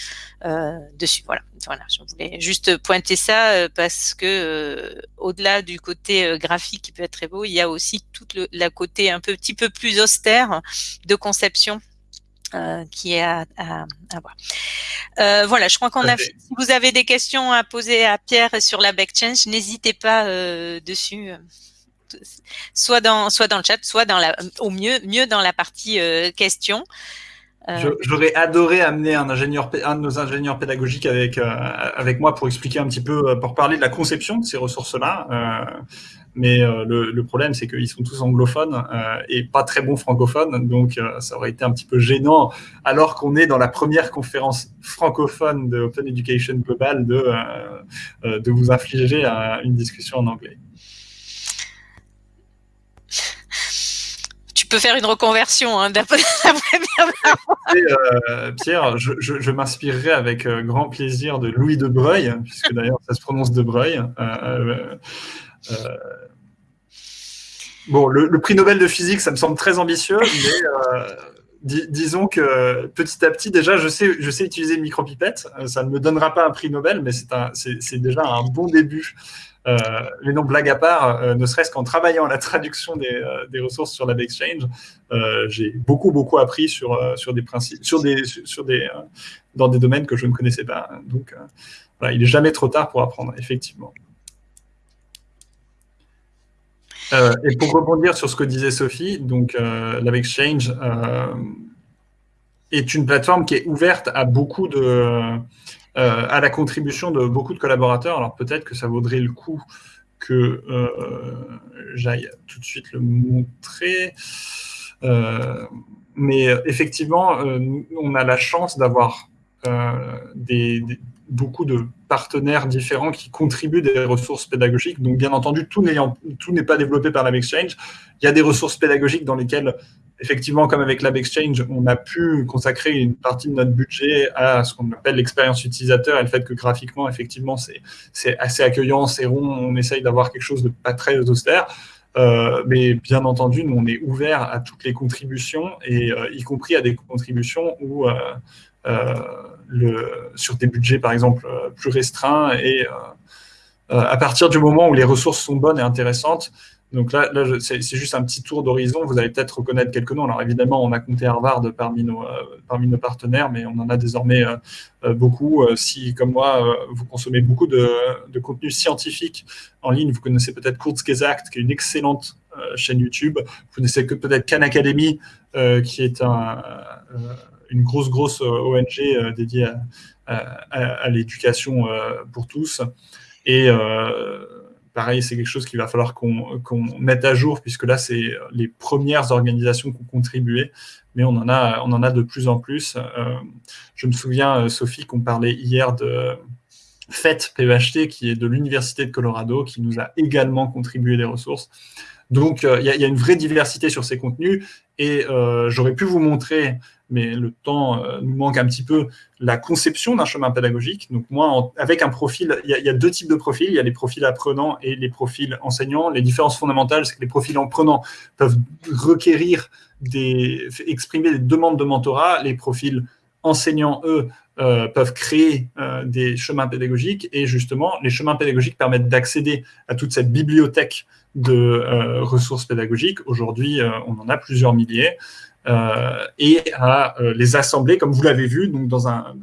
S2: dessus. Voilà. Voilà, je voulais juste pointer ça parce que au-delà du côté graphique qui peut être très beau, il y a aussi tout le la côté un petit peu plus austère de conception euh, qui est à, à, à voir. Euh, voilà, je crois qu'on a. Si vous avez des questions à poser à Pierre sur la backchange, n'hésitez pas euh, dessus, soit dans soit dans le chat, soit dans la, au mieux mieux dans la partie questions.
S1: J'aurais adoré amener un ingénieur, un de nos ingénieurs pédagogiques avec avec moi pour expliquer un petit peu, pour parler de la conception de ces ressources-là. Mais euh, le, le, problème, c'est qu'ils sont tous anglophones euh, et pas très bons francophones. Donc, euh, ça aurait été un petit peu gênant, alors qu'on est dans la première conférence francophone de Open Education Global, de, de vous infliger une discussion en anglais.
S2: Tu peux faire une reconversion hein, d'après
S1: euh, Pierre, je, je, je m'inspirerai avec grand plaisir de Louis de Breuil, puisque d'ailleurs ça se prononce de Breuil. Euh, bon, le, prix Nobel de physique, ça me semble très ambitieux, mais euh, disons que petit à petit, déjà, je sais, utiliser une micropipette. Euh, ça ne me donnera pas un prix Nobel, mais c'est déjà un bon début. Euh, mais non, blague à part, ne serait-ce qu'en travaillant à la traduction des, ressources sur Exchange, euh, j'ai beaucoup beaucoup appris sur des principes, sur des dans des domaines que je ne connaissais pas. Donc il est jamais trop tard pour apprendre, effectivement. Euh, et pour rebondir sur ce que disait Sophie, donc euh, LabExchange euh, est une plateforme qui est ouverte à beaucoup de, euh, à la contribution de beaucoup de collaborateurs. Alors peut-être que ça vaudrait le coup que j'aille tout de suite le montrer. mais effectivement, on a la chance d'avoir des, beaucoup de partenaires différents qui contribuent des ressources pédagogiques. Donc, bien entendu, tout n'est pas développé par LabExchange. Il y a des ressources pédagogiques dans lesquelles, effectivement, comme avec LabExchange, on a pu consacrer une partie de notre budget à ce qu'on appelle l'expérience utilisateur et le fait que graphiquement, effectivement, c'est assez accueillant, c'est rond, on essaye d'avoir quelque chose de pas très austère. Euh, mais bien entendu, nous, on est ouvert à toutes les contributions, et euh, y compris à des contributions où euh, sur des budgets, par exemple, euh, plus restreints et euh, euh, à partir du moment où les ressources sont bonnes et intéressantes, donc là, là c'est juste un petit tour d'horizon. Vous allez peut-être reconnaître quelques noms. Alors évidemment, on a compté Harvard parmi nos, parmi nos partenaires, mais on en a désormais beaucoup. si, comme moi, vous consommez beaucoup de, de, contenu scientifique en ligne, vous connaissez peut-être Kurzgesagt, qui est une excellente chaîne YouTube. Vous connaissez peut-être Khan Academy, qui est un une grosse, grosse euh, ONG euh, dédiée à, l'éducation euh, pour tous. Et pareil, c'est quelque chose qu'il va falloir qu'on mette à jour, puisque là, c'est les premières organisations qui ont contribué, mais on en a, on en a de plus en plus. je me souviens, Sophie, qu'on parlait hier de FET PEHT, qui est de l'Université de Colorado, qui nous a également contribué des ressources. Donc, il y, a une vraie diversité sur ces contenus, et j'aurais pu vous montrer mais le temps euh, nous manque un petit peu, la conception d'un chemin pédagogique. Donc moi, avec un profil, il y, a, deux types de profils, il y a les profils apprenants et les profils enseignants. Les différences fondamentales, c'est que les profils apprenants peuvent requérir des, exprimer des demandes de mentorat, les profils enseignants, eux, euh, peuvent créer euh, des chemins pédagogiques et justement, les chemins pédagogiques permettent d'accéder à toute cette bibliothèque de ressources pédagogiques. Aujourd'hui, on en a plusieurs milliers. Euh, et à euh, les assembler, comme vous l'avez vu, donc dans un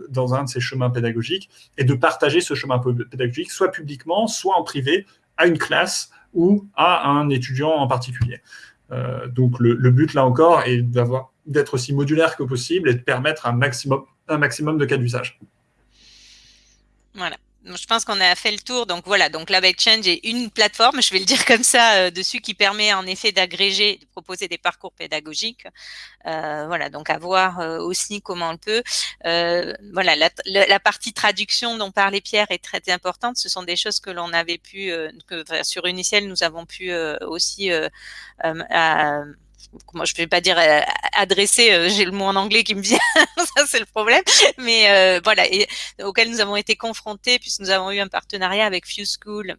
S1: de ces chemins pédagogiques, et de partager ce chemin pédagogique, soit publiquement, soit en privé, à une classe ou à un étudiant en particulier. Euh, donc le, but, là encore, est d'être aussi modulaire que possible et de permettre un maximum, un maximum de cas d'usage.
S2: Voilà je pense qu'on a fait le tour. Donc voilà, donc LabExchange est une plateforme, je vais le dire comme ça, euh, dessus qui permet en effet d'agréger, de proposer des parcours pédagogiques. Euh, voilà, donc à voir euh, aussi comment on peut. Euh, voilà, la, la, partie traduction dont parlait Pierre est très importante. Ce sont des choses que l'on avait pu, que, sur Uniciel, nous avons pu aussi moi je ne vais pas dire euh, adresser, euh, j'ai le mot en anglais qui me vient, ça c'est le problème, mais euh, voilà, et auquel nous avons été confrontés puisque nous avons eu un partenariat avec Few School,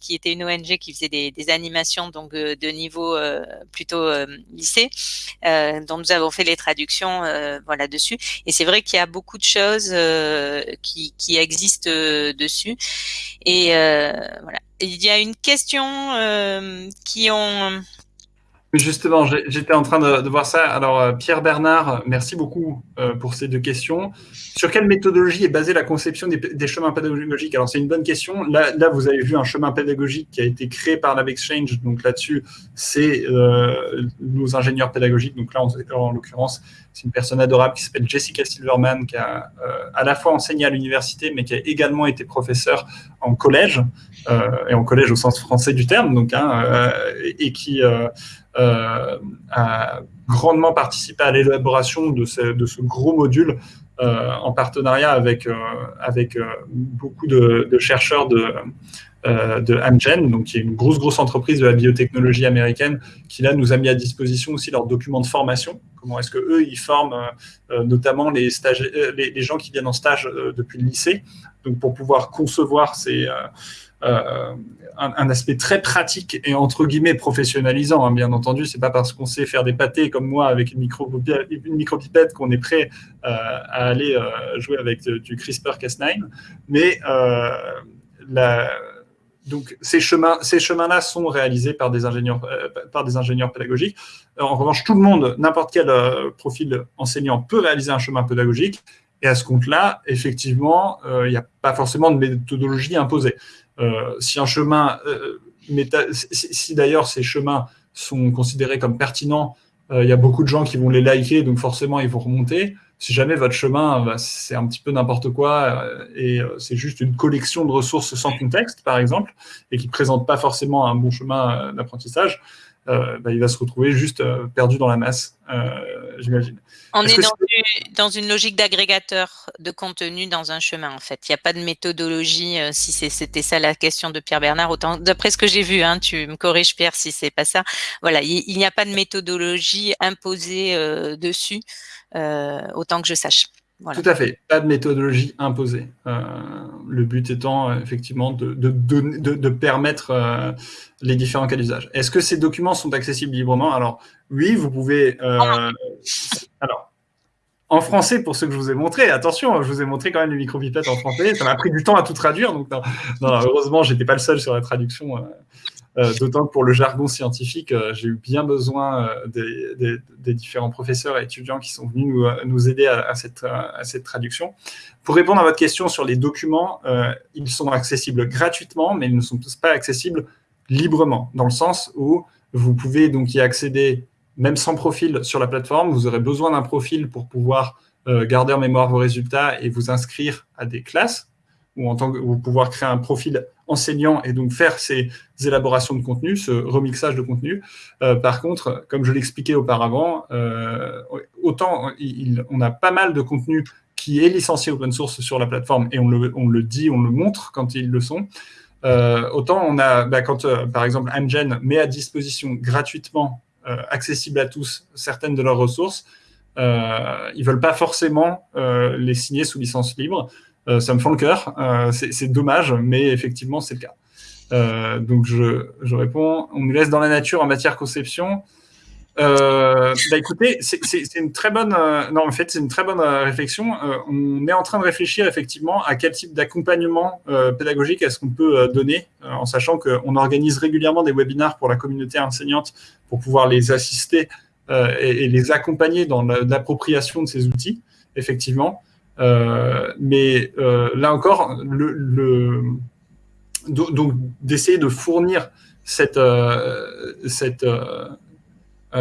S2: qui était une ONG qui faisait des, des animations donc de niveau plutôt lycée, dont nous avons fait les traductions voilà dessus. Et c'est vrai qu'il y a beaucoup de choses qui, qui existent dessus. Et voilà. Il y a une question qui ont
S1: Justement, j'étais en train de, voir ça. Alors, euh, Pierre Bernard, merci beaucoup euh, pour ces deux questions. Sur quelle méthodologie est basée la conception des, chemins pédagogiques? Alors, c'est une bonne question. Là, vous avez vu un chemin pédagogique qui a été créé par LabExchange. Donc, là-dessus, c'est euh, nos ingénieurs pédagogiques. Donc, là, en, l'occurrence, c'est une personne adorable qui s'appelle Jessica Silverman, qui a à la fois enseigné à l'université, mais qui a également été professeur en collège, et en collège au sens français du terme, donc, hein, et qui a grandement participé à l'élaboration de ce, gros module euh, en partenariat avec, euh, avec beaucoup de, chercheurs de, de Amgen, donc qui est une grosse, grosse entreprise de la biotechnologie américaine, qui là nous a mis à disposition aussi leurs documents de formation. Comment est-ce que eux ils forment notamment les, gens qui viennent en stage depuis le lycée, donc pour pouvoir concevoir ces, euh, un, aspect très pratique et entre guillemets professionnalisant, hein, bien entendu. C'est pas parce qu'on sait faire des pâtés comme moi avec une micro une micropipette qu'on est prêt euh, à aller euh, jouer avec du CRISPR-Cas9, mais donc ces chemins, ces chemins-là sont réalisés par des ingénieurs, par des ingénieurs pédagogiques. En revanche, tout le monde, n'importe quel profil enseignant peut réaliser un chemin pédagogique. Et à ce compte-là, effectivement, il n'y a pas forcément de méthodologie imposée. Euh, si un chemin, euh, si, d'ailleurs ces chemins sont considérés comme pertinents, euh, il y a beaucoup de gens qui vont les liker, donc forcément ils vont remonter. Si jamais votre chemin, bah, c'est un petit peu n'importe quoi et c'est juste une collection de ressources sans contexte, par exemple, et qui ne présente pas forcément un bon chemin d'apprentissage, bah, il va se retrouver juste perdu dans la masse, j'imagine.
S2: On est, dans, une logique d'agrégateur de contenu dans un chemin, en fait. Il n'y a pas de méthodologie, euh, si c'était ça la question de Pierre Bernard, autant d'après ce que j'ai vu, hein, tu me corriges Pierre si c'est pas ça. Voilà, il n'y a pas de méthodologie imposée euh, dessus, euh, autant que je sache.
S1: Tout à fait, pas de méthodologie imposée. le but étant effectivement de, de, permettre les différents cas d'usage. Est-ce que ces documents sont accessibles librement? Alors oui, vous pouvez. alors en français pour ce que je vous ai montré. Attention, je vous ai montré quand même les micropipettes en français. Ça m'a pris du temps à tout traduire. Donc, non, non, heureusement, j'étais pas le seul sur la traduction. Euh, euh, d'autant que pour le jargon scientifique, euh, j'ai eu bien besoin des, différents professeurs et étudiants qui sont venus nous, aider à, cette, à, cette, traduction. Pour répondre à votre question sur les documents, ils sont accessibles gratuitement, mais ils ne sont pas accessibles librement, dans le sens où vous pouvez donc y accéder même sans profil sur la plateforme, vous aurez besoin d'un profil pour pouvoir euh, garder en mémoire vos résultats et vous inscrire à des classes, ou en tant que pouvoir créer un profil enseignant et donc faire ces élaborations de contenu, ce remixage de contenu. Euh, par contre, comme je l'expliquais auparavant, euh, autant on a pas mal de contenu qui est licencié open source sur la plateforme et on le, on le dit, on le montre quand ils le sont. autant on a, bah, quand par exemple Amgen met à disposition gratuitement euh, accessibles à tous certaines de leurs ressources, euh, ils veulent pas forcément euh, les signer sous licence libre. Ça me fend le cœur, c'est dommage, mais effectivement, c'est le cas. donc, je, je, réponds, on nous laisse dans la nature en matière conception. Euh, bah écoutez, c'est une très bonne, non en fait c'est une très bonne réflexion. on est en train de réfléchir effectivement à quel type d'accompagnement pédagogique est-ce qu'on peut donner, en sachant qu'on organise régulièrement des webinaires pour la communauté enseignante pour pouvoir les assister euh, et, les accompagner dans l'appropriation de ces outils, effectivement. Euh, mais euh, là encore, donc d'essayer de fournir cette, cette,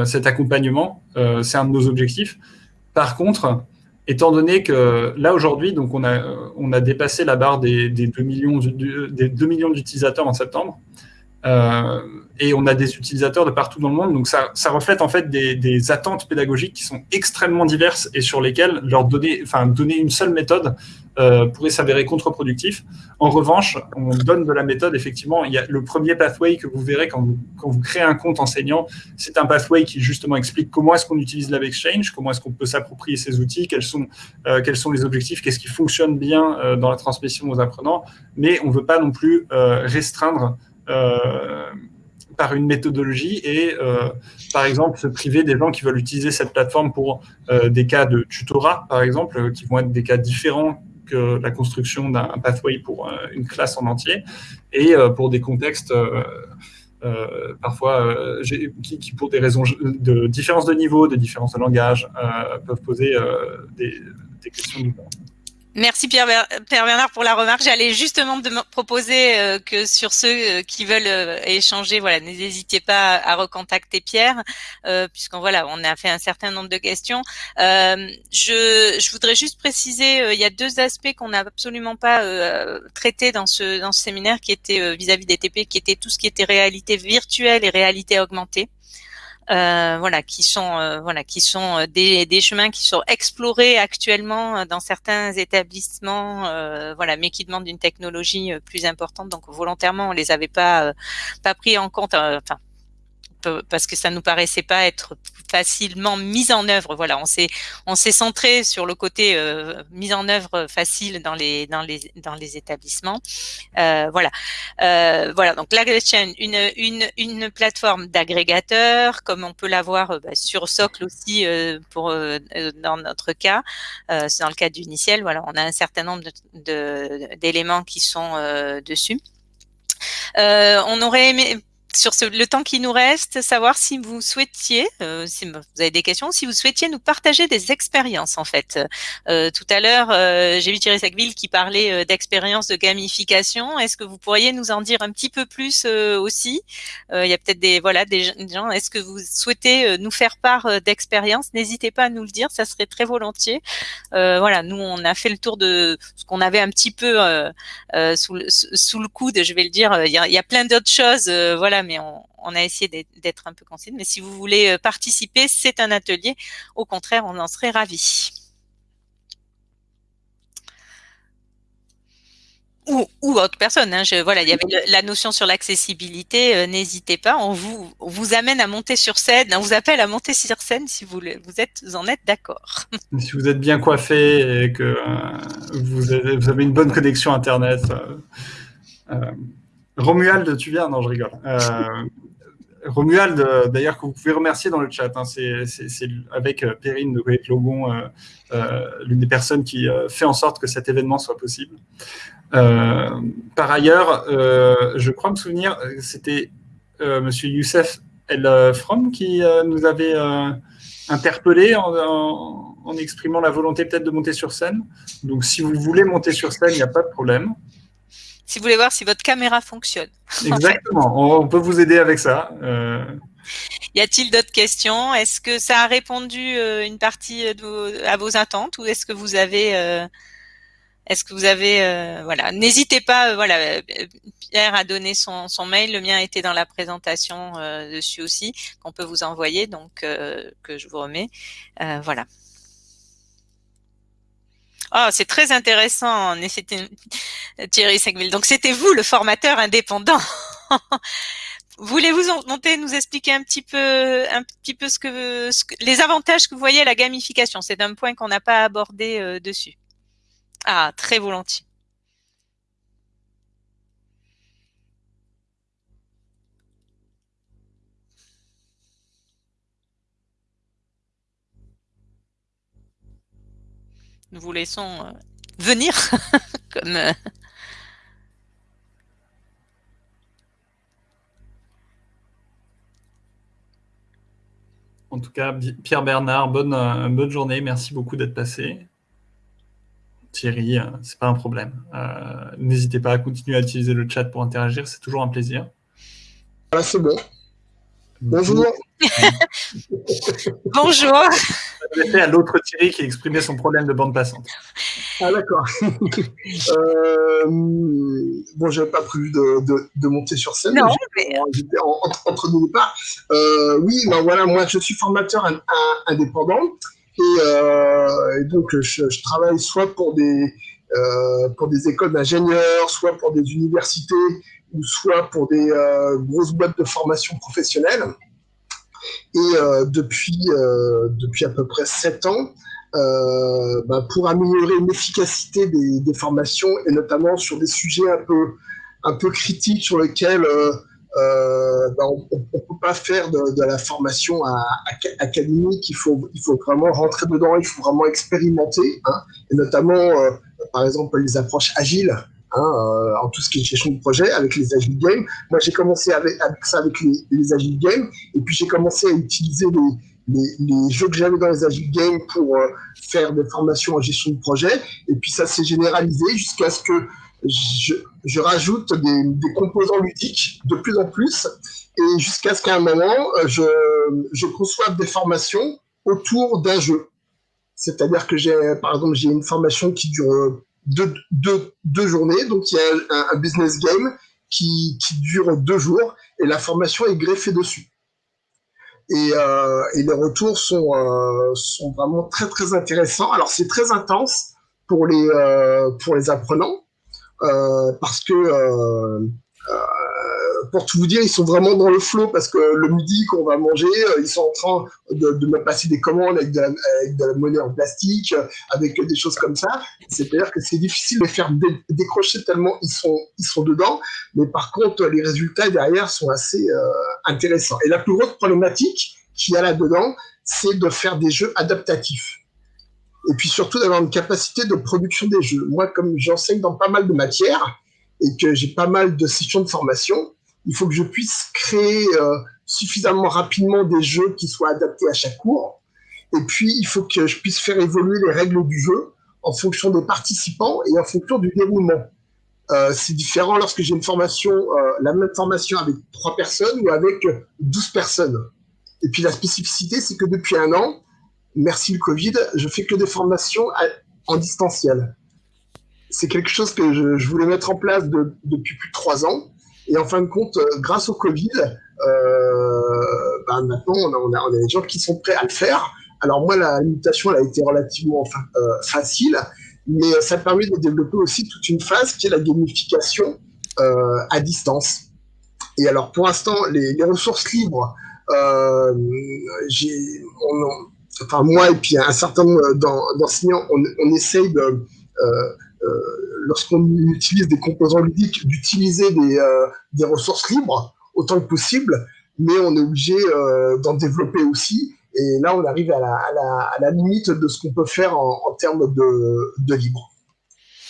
S1: cet accompagnement, c'est un de nos objectifs. Par contre, étant donné que là aujourd'hui, donc on a, dépassé la barre des, des 2 millions d'utilisateurs en septembre, et on a des utilisateurs de partout dans le monde. Donc ça, reflète en fait des, attentes pédagogiques qui sont extrêmement diverses et sur lesquelles leur donner, enfin, donner une seule méthode euh, pourrait s'avérer contre-productif. En revanche, on donne de la méthode, effectivement, il y a le premier pathway que vous verrez quand vous, créez un compte enseignant, c'est un pathway qui justement explique comment est-ce qu'on utilise Exchange, comment est-ce qu'on peut s'approprier ces outils, quels sont, euh, quels sont les objectifs, qu'est-ce qui fonctionne bien euh, dans la transmission aux apprenants, mais on ne veut pas non plus euh, restreindre euh, par une méthodologie et, euh, par exemple, se priver des gens qui veulent utiliser cette plateforme pour euh, des cas de tutorat, par exemple, euh, qui vont être des cas différents que la construction d'un pathway pour une classe en entier, et pour des contextes parfois qui, qui, pour des raisons de différence de niveau, de différence de langage, peuvent poser des, des questions différentes.
S2: Merci Pierre, Bernard pour la remarque. J'allais justement proposer euh, que sur ceux euh, qui veulent euh, échanger, voilà, n'hésitez pas à recontacter Pierre, puisqu'on voilà, on a fait un certain nombre de questions. Je, je, voudrais juste préciser, il y a deux aspects qu'on n'a absolument pas traités dans ce dans ce séminaire, qui étaient vis-à-vis des TP, qui étaient tout ce qui était réalité virtuelle et réalité augmentée. Euh, voilà, qui sont euh, voilà, qui sont euh, des, des, chemins qui sont explorés actuellement dans certains établissements, voilà, mais qui demandent une technologie plus importante. Donc volontairement, on les avait pas pas pris en compte. Enfin, parce que ça nous paraissait pas être facilement mis en œuvre. Voilà, on s'est on s'est centré sur le côté euh, mise en œuvre facile dans les dans les dans les établissements. Euh, voilà, euh, voilà. Donc l'AgriChain, une une une plateforme d'agrégateurs, comme on peut l'avoir euh, bah, sur Socle aussi euh, pour euh, dans notre cas, c'est dans le cas d'Uniciel. Voilà, on a un certain nombre de d'éléments qui sont dessus. on aurait aimé sur le temps qui nous reste, savoir si vous souhaitiez, euh, si vous avez des questions, si vous souhaitiez nous partager des expériences en fait. Euh, tout à l'heure, euh, j'ai vu Thierry Sacville qui parlait d'expériences de gamification. Est-ce que vous pourriez nous en dire un petit peu plus aussi? Il y a peut-être des voilà des gens. Est-ce que vous souhaitez nous faire part d'expériences? N'hésitez pas à nous le dire, ça serait très volontiers. voilà, nous on a fait le tour de ce qu'on avait un petit peu sous, le, sous le coude, je vais le dire. Il y a, il y a plein d'autres choses. voilà mais on, a essayé d'être un peu concise. Mais si vous voulez euh, participer, c'est un atelier. Au contraire, on en serait ravis. Ou, autre personne. Hein. il y avait la notion sur l'accessibilité. Euh, n'hésitez pas, on vous, amène à monter sur scène. On vous appelle à monter sur scène si vous, vous êtes en êtes d'accord.
S1: Si vous êtes bien coiffé et que euh, vous, avez, une bonne connexion internet. Romuald, tu viens Non, je rigole. Euh, Romuald, euh, d'ailleurs, que vous pouvez remercier dans le chat. Hein, c'est avec euh, Perrine de Great Logon, l'une des personnes qui fait en sorte que cet événement soit possible. par ailleurs, je crois me souvenir, c'était Monsieur Youssef El From qui nous avait interpellé en, en, exprimant la volonté peut-être de monter sur scène. Donc, si vous voulez monter sur scène, il n'y a pas de problème
S2: si vous voulez voir si votre caméra fonctionne.
S1: Exactement, on peut vous aider avec ça. Euh.
S2: Y a-t-il d'autres questions? Est-ce que ça a répondu euh, une partie à vos attentes ou est-ce que vous avez, euh, est-ce que vous avez, voilà, n'hésitez pas, voilà, Pierre a donné son, son, mail, le mien était dans la présentation dessus aussi, qu'on peut vous envoyer, donc que je vous remets, voilà. Oh, c'est très intéressant, Thierry Segville. Donc, c'était vous le formateur indépendant. Voulez-vous monter, nous expliquer un petit peu, un petit peu ce que, les avantages que vous voyez à la gamification? C'est un point qu'on n'a pas abordé euh, dessus. Ah, très volontiers. Nous vous laissons euh, venir comme euh,
S1: En tout cas, Pierre Bernard, bonne, euh, bonne journée. Merci beaucoup d'être passé. Thierry, c'est pas un problème. N'hésitez pas à continuer à utiliser le chat pour interagir, c'est toujours un plaisir.
S3: Voilà, c'est bon. Bonjour.
S2: Bonjour.
S1: à l'autre Thierry qui exprimait son problème de bande passante.
S3: Ah d'accord. euh, bon, j'avais pas prévu de, de, de, monter sur scène.
S2: Non,
S3: mais... J'étais entre deux départs. Euh, oui, ben voilà, moi je suis formateur indépendant et, euh, et donc je, je, travaille soit pour des euh, pour des écoles d'ingénieurs, soit pour des universités ou soit pour des euh, grosses boîtes de formation professionnelle. Et euh, depuis depuis à peu près sept ans, euh, bah, pour améliorer l'efficacité des, formations et notamment sur des sujets un peu, un peu critiques sur lesquels euh, euh, bah, on ne peut pas faire de, la formation à, à, académique, il faut, il faut vraiment rentrer dedans, il faut vraiment expérimenter, hein, et notamment, euh, par exemple, les approches agiles. Hein, euh, en tout ce qui est gestion de projet avec les Agile Games. Moi, j'ai commencé avec, ça avec les, les Agile Games, et puis j'ai commencé à utiliser les, jeux que j'avais dans les Agile Games pour euh, faire des formations en gestion de projet. Et puis ça s'est généralisé jusqu'à ce que je, rajoute des, composants ludiques de plus en plus. Et jusqu'à ce qu'à un moment, je, je conçoive des formations autour d'un jeu. C'est-à-dire que j'ai, par exemple, j'ai une formation qui dure deux, deux, deux journées. Donc il y a un, business game qui, qui dure deux jours et la formation est greffée dessus et, euh, et les retours sont, euh, sont vraiment très très intéressants. Alors c'est très intense pour les, euh, pour les apprenants euh, parce que euh, pour tout vous dire, ils sont vraiment dans le flot parce que le midi qu'on va manger, ils sont en train de, me passer des commandes avec de, la, monnaie en plastique, avec des choses comme ça. C'est-à-dire que c'est difficile de faire dé décrocher tellement ils sont, ils sont dedans. Mais par contre, les résultats derrière sont assez euh, intéressants. Et la plus grosse problématique qu'il y a là-dedans, c'est de faire des jeux adaptatifs. Et puis surtout d'avoir une capacité de production des jeux. Moi, comme j'enseigne dans pas mal de matières et que j'ai pas mal de sessions de formation, il faut que je puisse créer euh, suffisamment rapidement des jeux qui soient adaptés à chaque cours. Et puis, il faut que je puisse faire évoluer les règles du jeu en fonction des participants et en fonction du déroulement. Euh, c'est différent lorsque j'ai une formation, euh, la même formation avec trois personnes ou avec douze personnes. Et puis la spécificité, c'est que depuis un an, merci le Covid, je fais que des formations en distanciel. C'est quelque chose que je, voulais mettre en place de, depuis plus de trois ans. Et en fin de compte, euh, grâce au Covid, euh, ben maintenant, on a, des gens qui sont prêts à le faire. Alors moi, la limitation, elle a été relativement euh, facile, mais ça permet de développer aussi toute une phase qui est la gamification à distance. Et alors, pour l'instant, les, ressources libres, enfin moi et puis un certain nombre d'enseignants, on, essaye de lorsqu'on utilise des composants ludiques, d'utiliser des, euh, des, ressources libres autant que possible, mais on est obligé euh, d'en développer aussi. Et là, on arrive à la, à la, à la limite de ce qu'on peut faire en, en termes de, de, libre.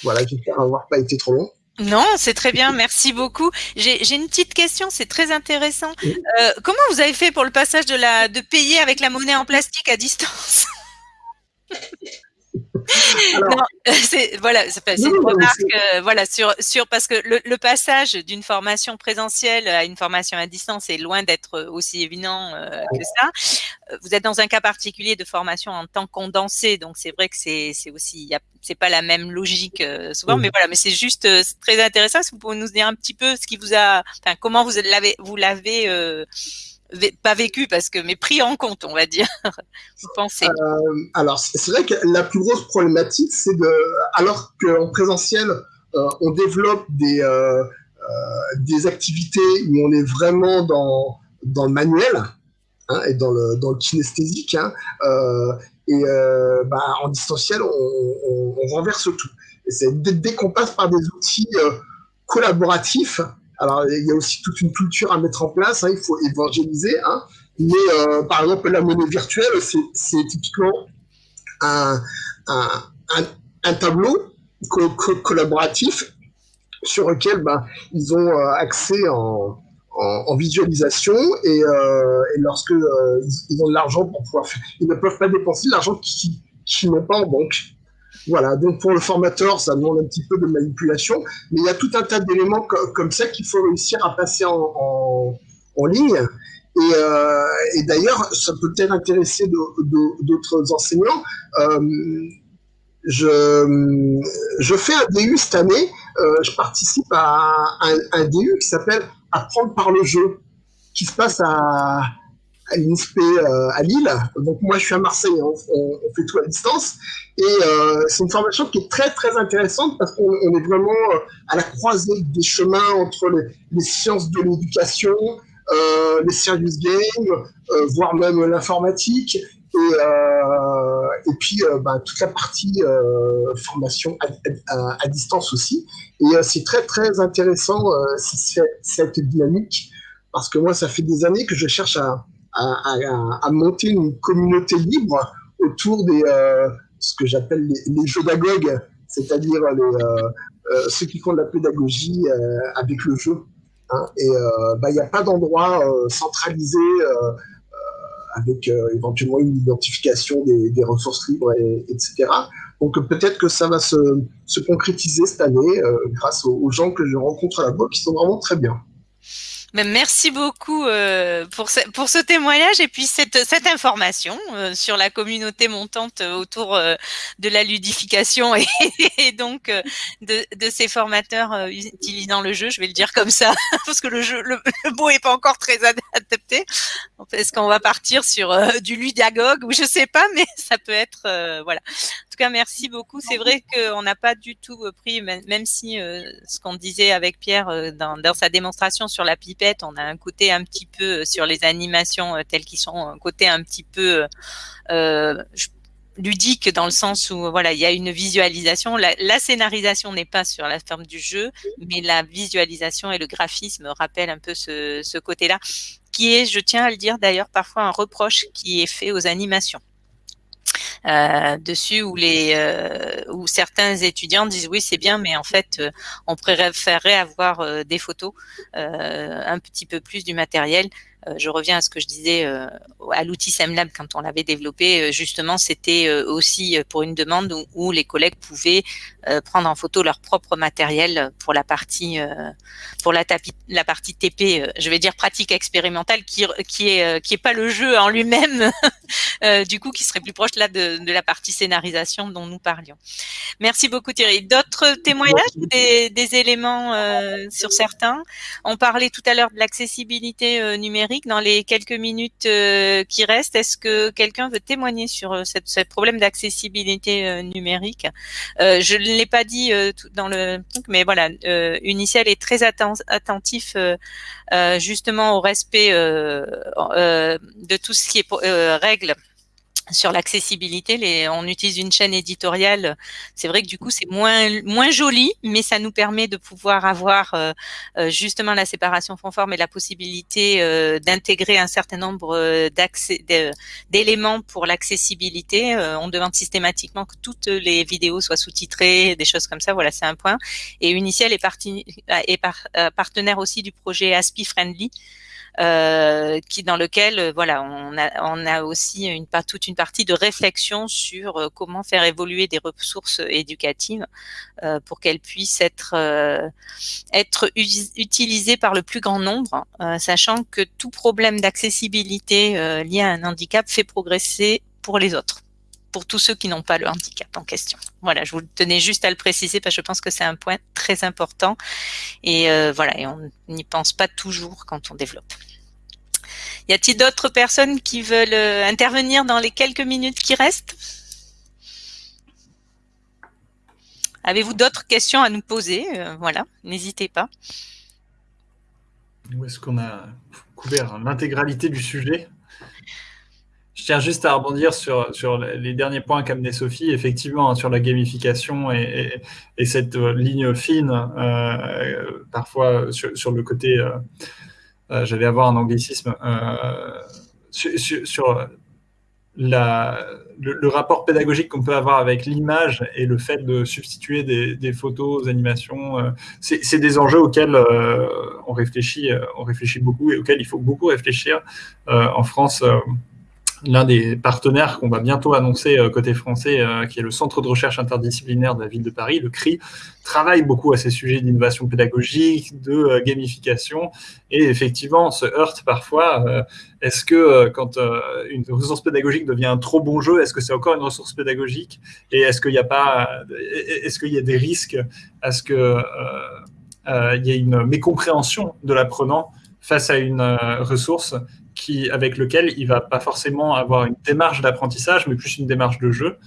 S3: Voilà, j'espère avoir pas été trop long.
S2: Non, c'est très bien, merci beaucoup. J'ai une petite question, c'est très intéressant. Euh, comment vous avez fait pour le passage de, la, de payer avec la monnaie en plastique à distance? Non, c'est voilà, c'est une remarque, euh, voilà sur sur parce que le, le passage d'une formation présentielle à une formation à distance est loin d'être aussi évident euh, que ça. Euh, vous êtes dans un cas particulier de formation en temps condensé, donc c'est vrai que c'est aussi c'est pas la même logique euh, souvent, oui. mais voilà, mais c'est juste euh, très intéressant. Si vous pouvez nous dire un petit peu ce qui vous a, enfin comment vous l'avez vous l'avez pas vécu parce que mais pris en compte on va dire. Vous pensez?
S3: Euh, alors c'est vrai que la plus grosse problématique c'est de alors qu'en présentiel euh, on développe des euh, des activités où on est vraiment dans dans le manuel hein, et dans le dans le kinesthésique hein, et bah, en distanciel on, renverse tout. Et dès, dès qu'on passe par des outils collaboratifs alors, il y a aussi toute une culture à mettre en place, hein, il faut évangéliser. Hein, mais euh, par exemple, la monnaie virtuelle, c'est typiquement un, tableau co co collaboratif sur lequel bah, ils ont euh, accès en, visualisation et, euh, lorsque euh, ils, ont de l'argent pour pouvoir faire, ils ne peuvent pas dépenser l'argent qu'ils qui n'ont pas en banque. Voilà, donc pour le formateur, ça demande un petit peu de manipulation, mais il y a tout un tas d'éléments co comme ça qu'il faut réussir à passer en, en, ligne. Et, euh, et d'ailleurs, ça peut peut-être intéresser d'autres enseignants. Euh, je, je fais un DU cette année. je participe à un DU qui s'appelle Apprendre par le jeu, qui se passe à, à l'INSPE euh, à Lille. Donc moi, je suis à Marseille, on, fait tout à distance. Et euh, c'est une formation qui est très, très intéressante parce qu'on est vraiment euh, à la croisée des chemins entre les, sciences de l'éducation, euh, les serious games, euh, voire même l'informatique. Et, euh, et puis bah, toute la partie formation à, à, distance aussi. Et c'est très, très intéressant cette dynamique parce que moi, ça fait des années que je cherche à à, monter une communauté libre autour des euh, ce que j'appelle les, les pédagogues, c'est-à-dire euh, euh, ceux qui font de la pédagogie avec le jeu. Hein. et bah, il n'y a pas d'endroit centralisé avec éventuellement une identification des, ressources libres, et, etc. Donc peut-être que ça va se, se concrétiser cette année grâce aux, aux, gens que je rencontre boîte qui sont vraiment très bien.
S2: Merci beaucoup euh, pour, ce, pour ce témoignage et puis cette, cette information euh, sur la communauté montante autour euh, de la ludification et, et donc de, de, ces formateurs utilisant le jeu. Je vais le dire comme ça parce que le jeu, le, mot est pas encore très adapté. Est-ce qu'on va partir sur du ludagogue ou je sais pas, mais ça peut être voilà. En tout cas, merci beaucoup. C'est vrai qu'on n'a pas du tout pris, même si ce qu'on disait avec Pierre dans, dans sa démonstration sur la pipette on a un côté un petit peu euh, sur les animations euh, telles qu'ils sont, un côté un petit peu euh, ludique dans le sens où voilà il y a une visualisation la, scénarisation n'est pas sur la forme du jeu mais la visualisation et le graphisme rappellent un peu ce, côté là qui est je tiens à le dire d'ailleurs parfois un reproche qui est fait aux animations dessus où les où certains étudiants disent oui c'est bien mais en fait on préférerait avoir des photos un petit peu plus du matériel euh, je reviens à ce que je disais euh, à l'outil SEMLab quand on l'avait développé. Euh, justement, c'était aussi pour une demande où, les collègues pouvaient prendre en photo leur propre matériel pour la partie pour la, la partie TP. je vais dire pratique expérimentale qui qui est qui est pas le jeu en lui-même. du coup, qui serait plus proche là de, de, la partie scénarisation dont nous parlions. Merci beaucoup Thierry. D'autres témoignages ou des, des éléments sur certains? On parlait tout à l'heure de l'accessibilité numérique dans les quelques minutes euh, qui restent, est-ce que quelqu'un veut témoigner sur euh, ce problème d'accessibilité euh, numérique? Je ne l'ai pas dit dans le truc, mais voilà, Uniciel est très attentif justement au respect de tout ce qui est règles sur l'accessibilité, on utilise une chaîne éditoriale. C'est vrai que du coup, c'est moins moins joli, mais ça nous permet de pouvoir avoir euh, euh, justement la séparation conforme et la possibilité euh, d'intégrer un certain nombre d'accès d'éléments pour l'accessibilité. on demande systématiquement que toutes les vidéos soient sous-titrées, des choses comme ça. Voilà, c'est un point. Et Uniciel est, parti, est partenaire aussi du projet ASPI Friendly. Euh, qui dans lequel euh, voilà on a on a aussi une toute une partie de réflexion sur euh, comment faire évoluer des ressources éducatives pour qu'elles puissent être être utilisées par le plus grand nombre, sachant que tout problème d'accessibilité lié à un handicap fait progresser pour les autres pour tous ceux qui n'ont pas le handicap en question. Voilà, je vous tenais juste à le préciser parce que je pense que c'est un point très important et voilà, et on n'y pense pas toujours quand on développe. Y a-t-il d'autres personnes qui veulent euh, intervenir dans les quelques minutes qui restent? Avez-vous d'autres questions à nous poser? Euh, Voilà, n'hésitez pas.
S1: Où est-ce qu'on a couvert l'intégralité du sujet? Je tiens juste à rebondir sur, les derniers points qu'amenait Sophie, effectivement, hein, sur la gamification et, cette euh, ligne fine, parfois sur, le côté euh, j'allais avoir un anglicisme, euh, sur, le, rapport pédagogique qu'on peut avoir avec l'image et le fait de substituer des, photos aux animations, euh, c'est des enjeux auxquels on, réfléchit, on réfléchit beaucoup et auxquels il faut beaucoup réfléchir. en France, l'un des partenaires qu'on va bientôt annoncer euh, côté français, euh, qui est le Centre de recherche interdisciplinaire de la ville de Paris, le CRI, travaille beaucoup à ces sujets d'innovation pédagogique, de euh, gamification, et effectivement se heurte parfois. est-ce que quand une ressource pédagogique devient un trop bon jeu, est-ce que c'est encore une ressource pédagogique? Et est-ce qu'il n'y a pas, est-ce qu'il y a des risques à ce que il y ait une mécompréhension de l'apprenant face à une ressource avec lequel il va pas forcément avoir une démarche d'apprentissage, mais plus une démarche de jeu.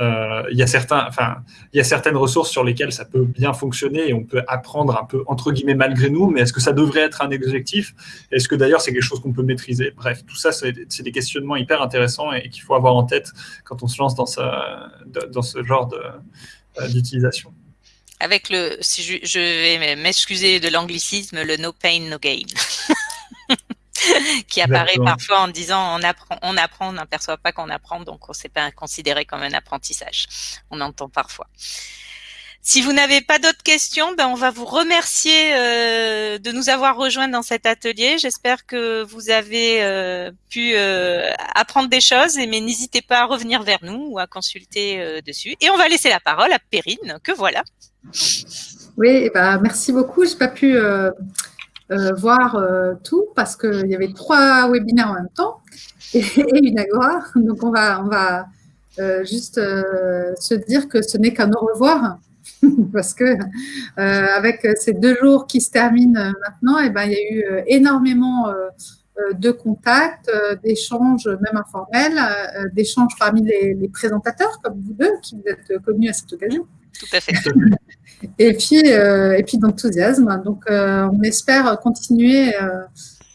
S1: Euh, il, y a certains, enfin, il y a certaines ressources sur lesquelles ça peut bien fonctionner et on peut apprendre un peu entre guillemets malgré nous, mais est-ce que ça devrait être un objectif? Est-ce que d'ailleurs c'est quelque chose qu'on peut maîtriser? Bref, tout ça, c'est des questionnements hyper intéressants et qu'il faut avoir en tête quand on se lance dans, dans ce genre euh, d'utilisation.
S2: Avec le, si je vais m'excuser de l'anglicisme, le no pain, no gain. qui apparaît parfois en disant on apprend, on apprend, on n'aperçoit pas qu'on apprend, donc on ne sait pas considéré comme un apprentissage. On entend parfois. Si vous n'avez pas d'autres questions, ben on va vous remercier euh, de nous avoir rejoints dans cet atelier. J'espère que vous avez euh, pu euh, apprendre des choses, mais n'hésitez pas à revenir vers nous ou à consulter dessus. Et on va laisser la parole à Perrine, que voilà.
S4: Oui, bah, merci beaucoup. Je n'ai pas pu euh, voir euh, tout parce qu'il y avait trois webinaires en même temps et, une agora. Donc, on va, on va euh, juste se dire que ce n'est qu'un au revoir parce que avec ces deux jours qui se terminent maintenant, et eh ben, il y a eu énormément de contacts, d'échanges même informels, d'échanges parmi les, les, présentateurs comme vous deux qui vous êtes connus à cette occasion.
S2: Tout à fait.
S4: et puis, euh, et puis d'enthousiasme. Donc, euh, on espère continuer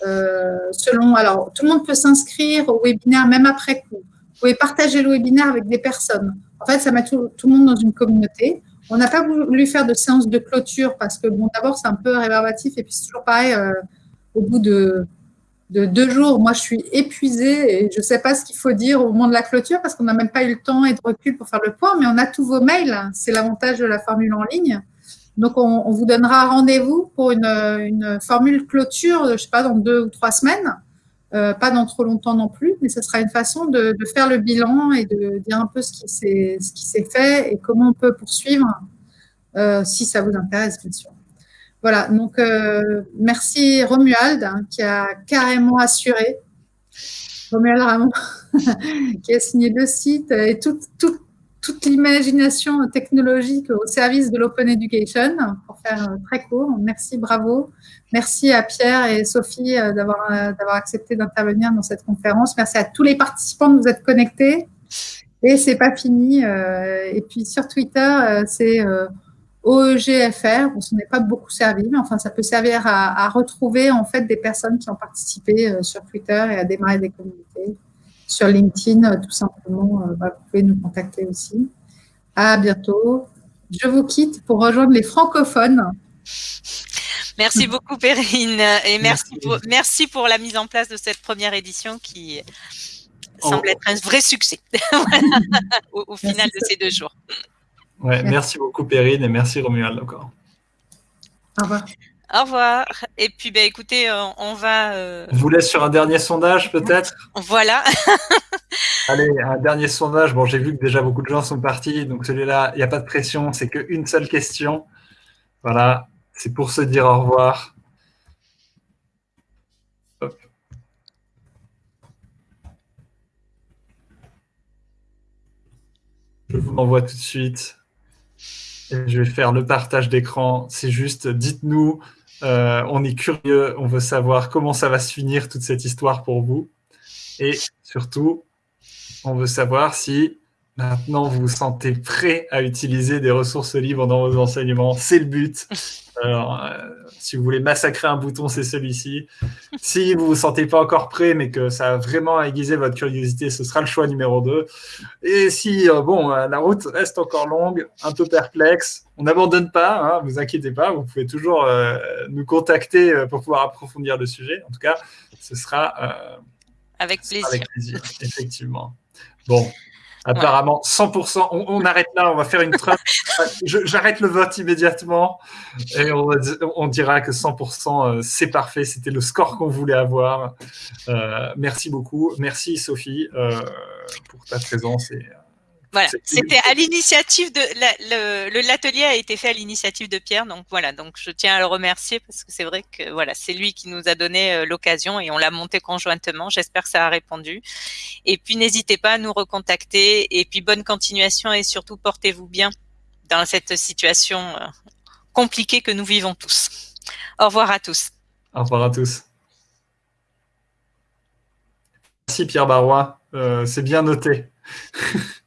S4: euh, selon. Alors, tout le monde peut s'inscrire au webinaire même après coup. Vous pouvez partager le webinaire avec des personnes. En fait, ça met tout, tout le monde dans une communauté. On n'a pas voulu faire de séance de clôture parce que, bon, d'abord, c'est un peu réverbatif et puis c'est toujours pareil, au bout de de deux jours, moi, je suis épuisée et je ne sais pas ce qu'il faut dire au moment de la clôture parce qu'on n'a même pas eu le temps et de recul pour faire le point, mais on a tous vos mails. C'est l'avantage de la formule en ligne. Donc, on, vous donnera rendez-vous pour une, formule clôture, je ne sais pas, dans deux ou trois semaines. Euh, pas dans trop longtemps non plus, mais ce sera une façon de, faire le bilan et de dire un peu ce qui s'est fait et comment on peut poursuivre, euh, si ça vous intéresse, bien sûr. Voilà, donc euh, merci Romuald hein, qui a carrément assuré, Romuald Ramon, qui a signé le site et toute, toute l'imagination technologique au service de l'Open Education, pour faire euh, très court. Merci, bravo. Merci à Pierre et Sophie euh, d'avoir accepté d'intervenir dans cette conférence. Merci à tous les participants de vous être connectés. Et c'est pas fini. Et puis sur Twitter, c'est OEGFR, on s'en est pas beaucoup servi, mais enfin, ça peut servir à, retrouver en fait des personnes qui ont participé euh, sur Twitter et à démarrer des communautés. Sur LinkedIn, euh, tout simplement, euh, bah, vous pouvez nous contacter aussi. À bientôt. Je vous quitte pour rejoindre les francophones.
S2: Merci beaucoup, Perrine, et merci, Pour, merci pour la mise en place de cette première édition qui semble être un vrai succès au, final de ces deux jours
S1: merci. beaucoup Perrine et merci Romuald encore.
S4: Au revoir.
S2: Au revoir. Et puis, bah, écoutez, euh, on va.
S1: Euh, Je vous laisse sur un dernier sondage, peut-être?
S2: Voilà.
S1: Allez, un dernier sondage. Bon, j'ai vu que déjà beaucoup de gens sont partis, donc celui-là, il n'y a pas de pression, c'est qu'une seule question. Voilà, c'est pour se dire au revoir. Je vous l'envoie tout de suite je vais faire le partage d'écran. C'est juste, dites-nous, euh, on est curieux, on veut savoir comment ça va se finir toute cette histoire pour vous. Et surtout, on veut savoir si maintenant vous vous sentez prêt à utiliser des ressources libres dans vos enseignements. C'est le but. Alors, euh, si vous voulez massacrer un bouton, c'est celui-ci. Si vous ne vous sentez pas encore prêt, mais que ça a vraiment aiguisé votre curiosité, ce sera le choix numéro 2. Et si, euh, bon, euh, la route reste encore longue, un peu perplexe, on n'abandonne pas, ne hein, vous inquiétez pas, vous pouvez toujours nous contacter pour pouvoir approfondir le sujet. En tout cas, ce sera
S2: avec plaisir.
S1: Avec plaisir, effectivement. Bon, Apparemment, 100%. On, arrête là, on va faire une trace. J'arrête le vote immédiatement et on, dira que 100%, euh, c'est parfait. C'était le score qu'on voulait avoir. Euh, merci beaucoup. Merci Sophie euh, pour ta présence. Et,
S2: voilà, c'était à l'initiative de l'atelier a été fait à l'initiative de Pierre, donc voilà, donc je tiens à le remercier parce que c'est vrai que voilà, c'est lui qui nous a donné euh, l'occasion et on l'a monté conjointement. J'espère que ça a répondu. Et puis n'hésitez pas à nous recontacter et puis bonne continuation et surtout portez-vous bien dans cette situation euh, compliquée que nous vivons tous. Au revoir à tous.
S1: Au revoir à tous. Merci Pierre Barrois, euh, c'est bien noté.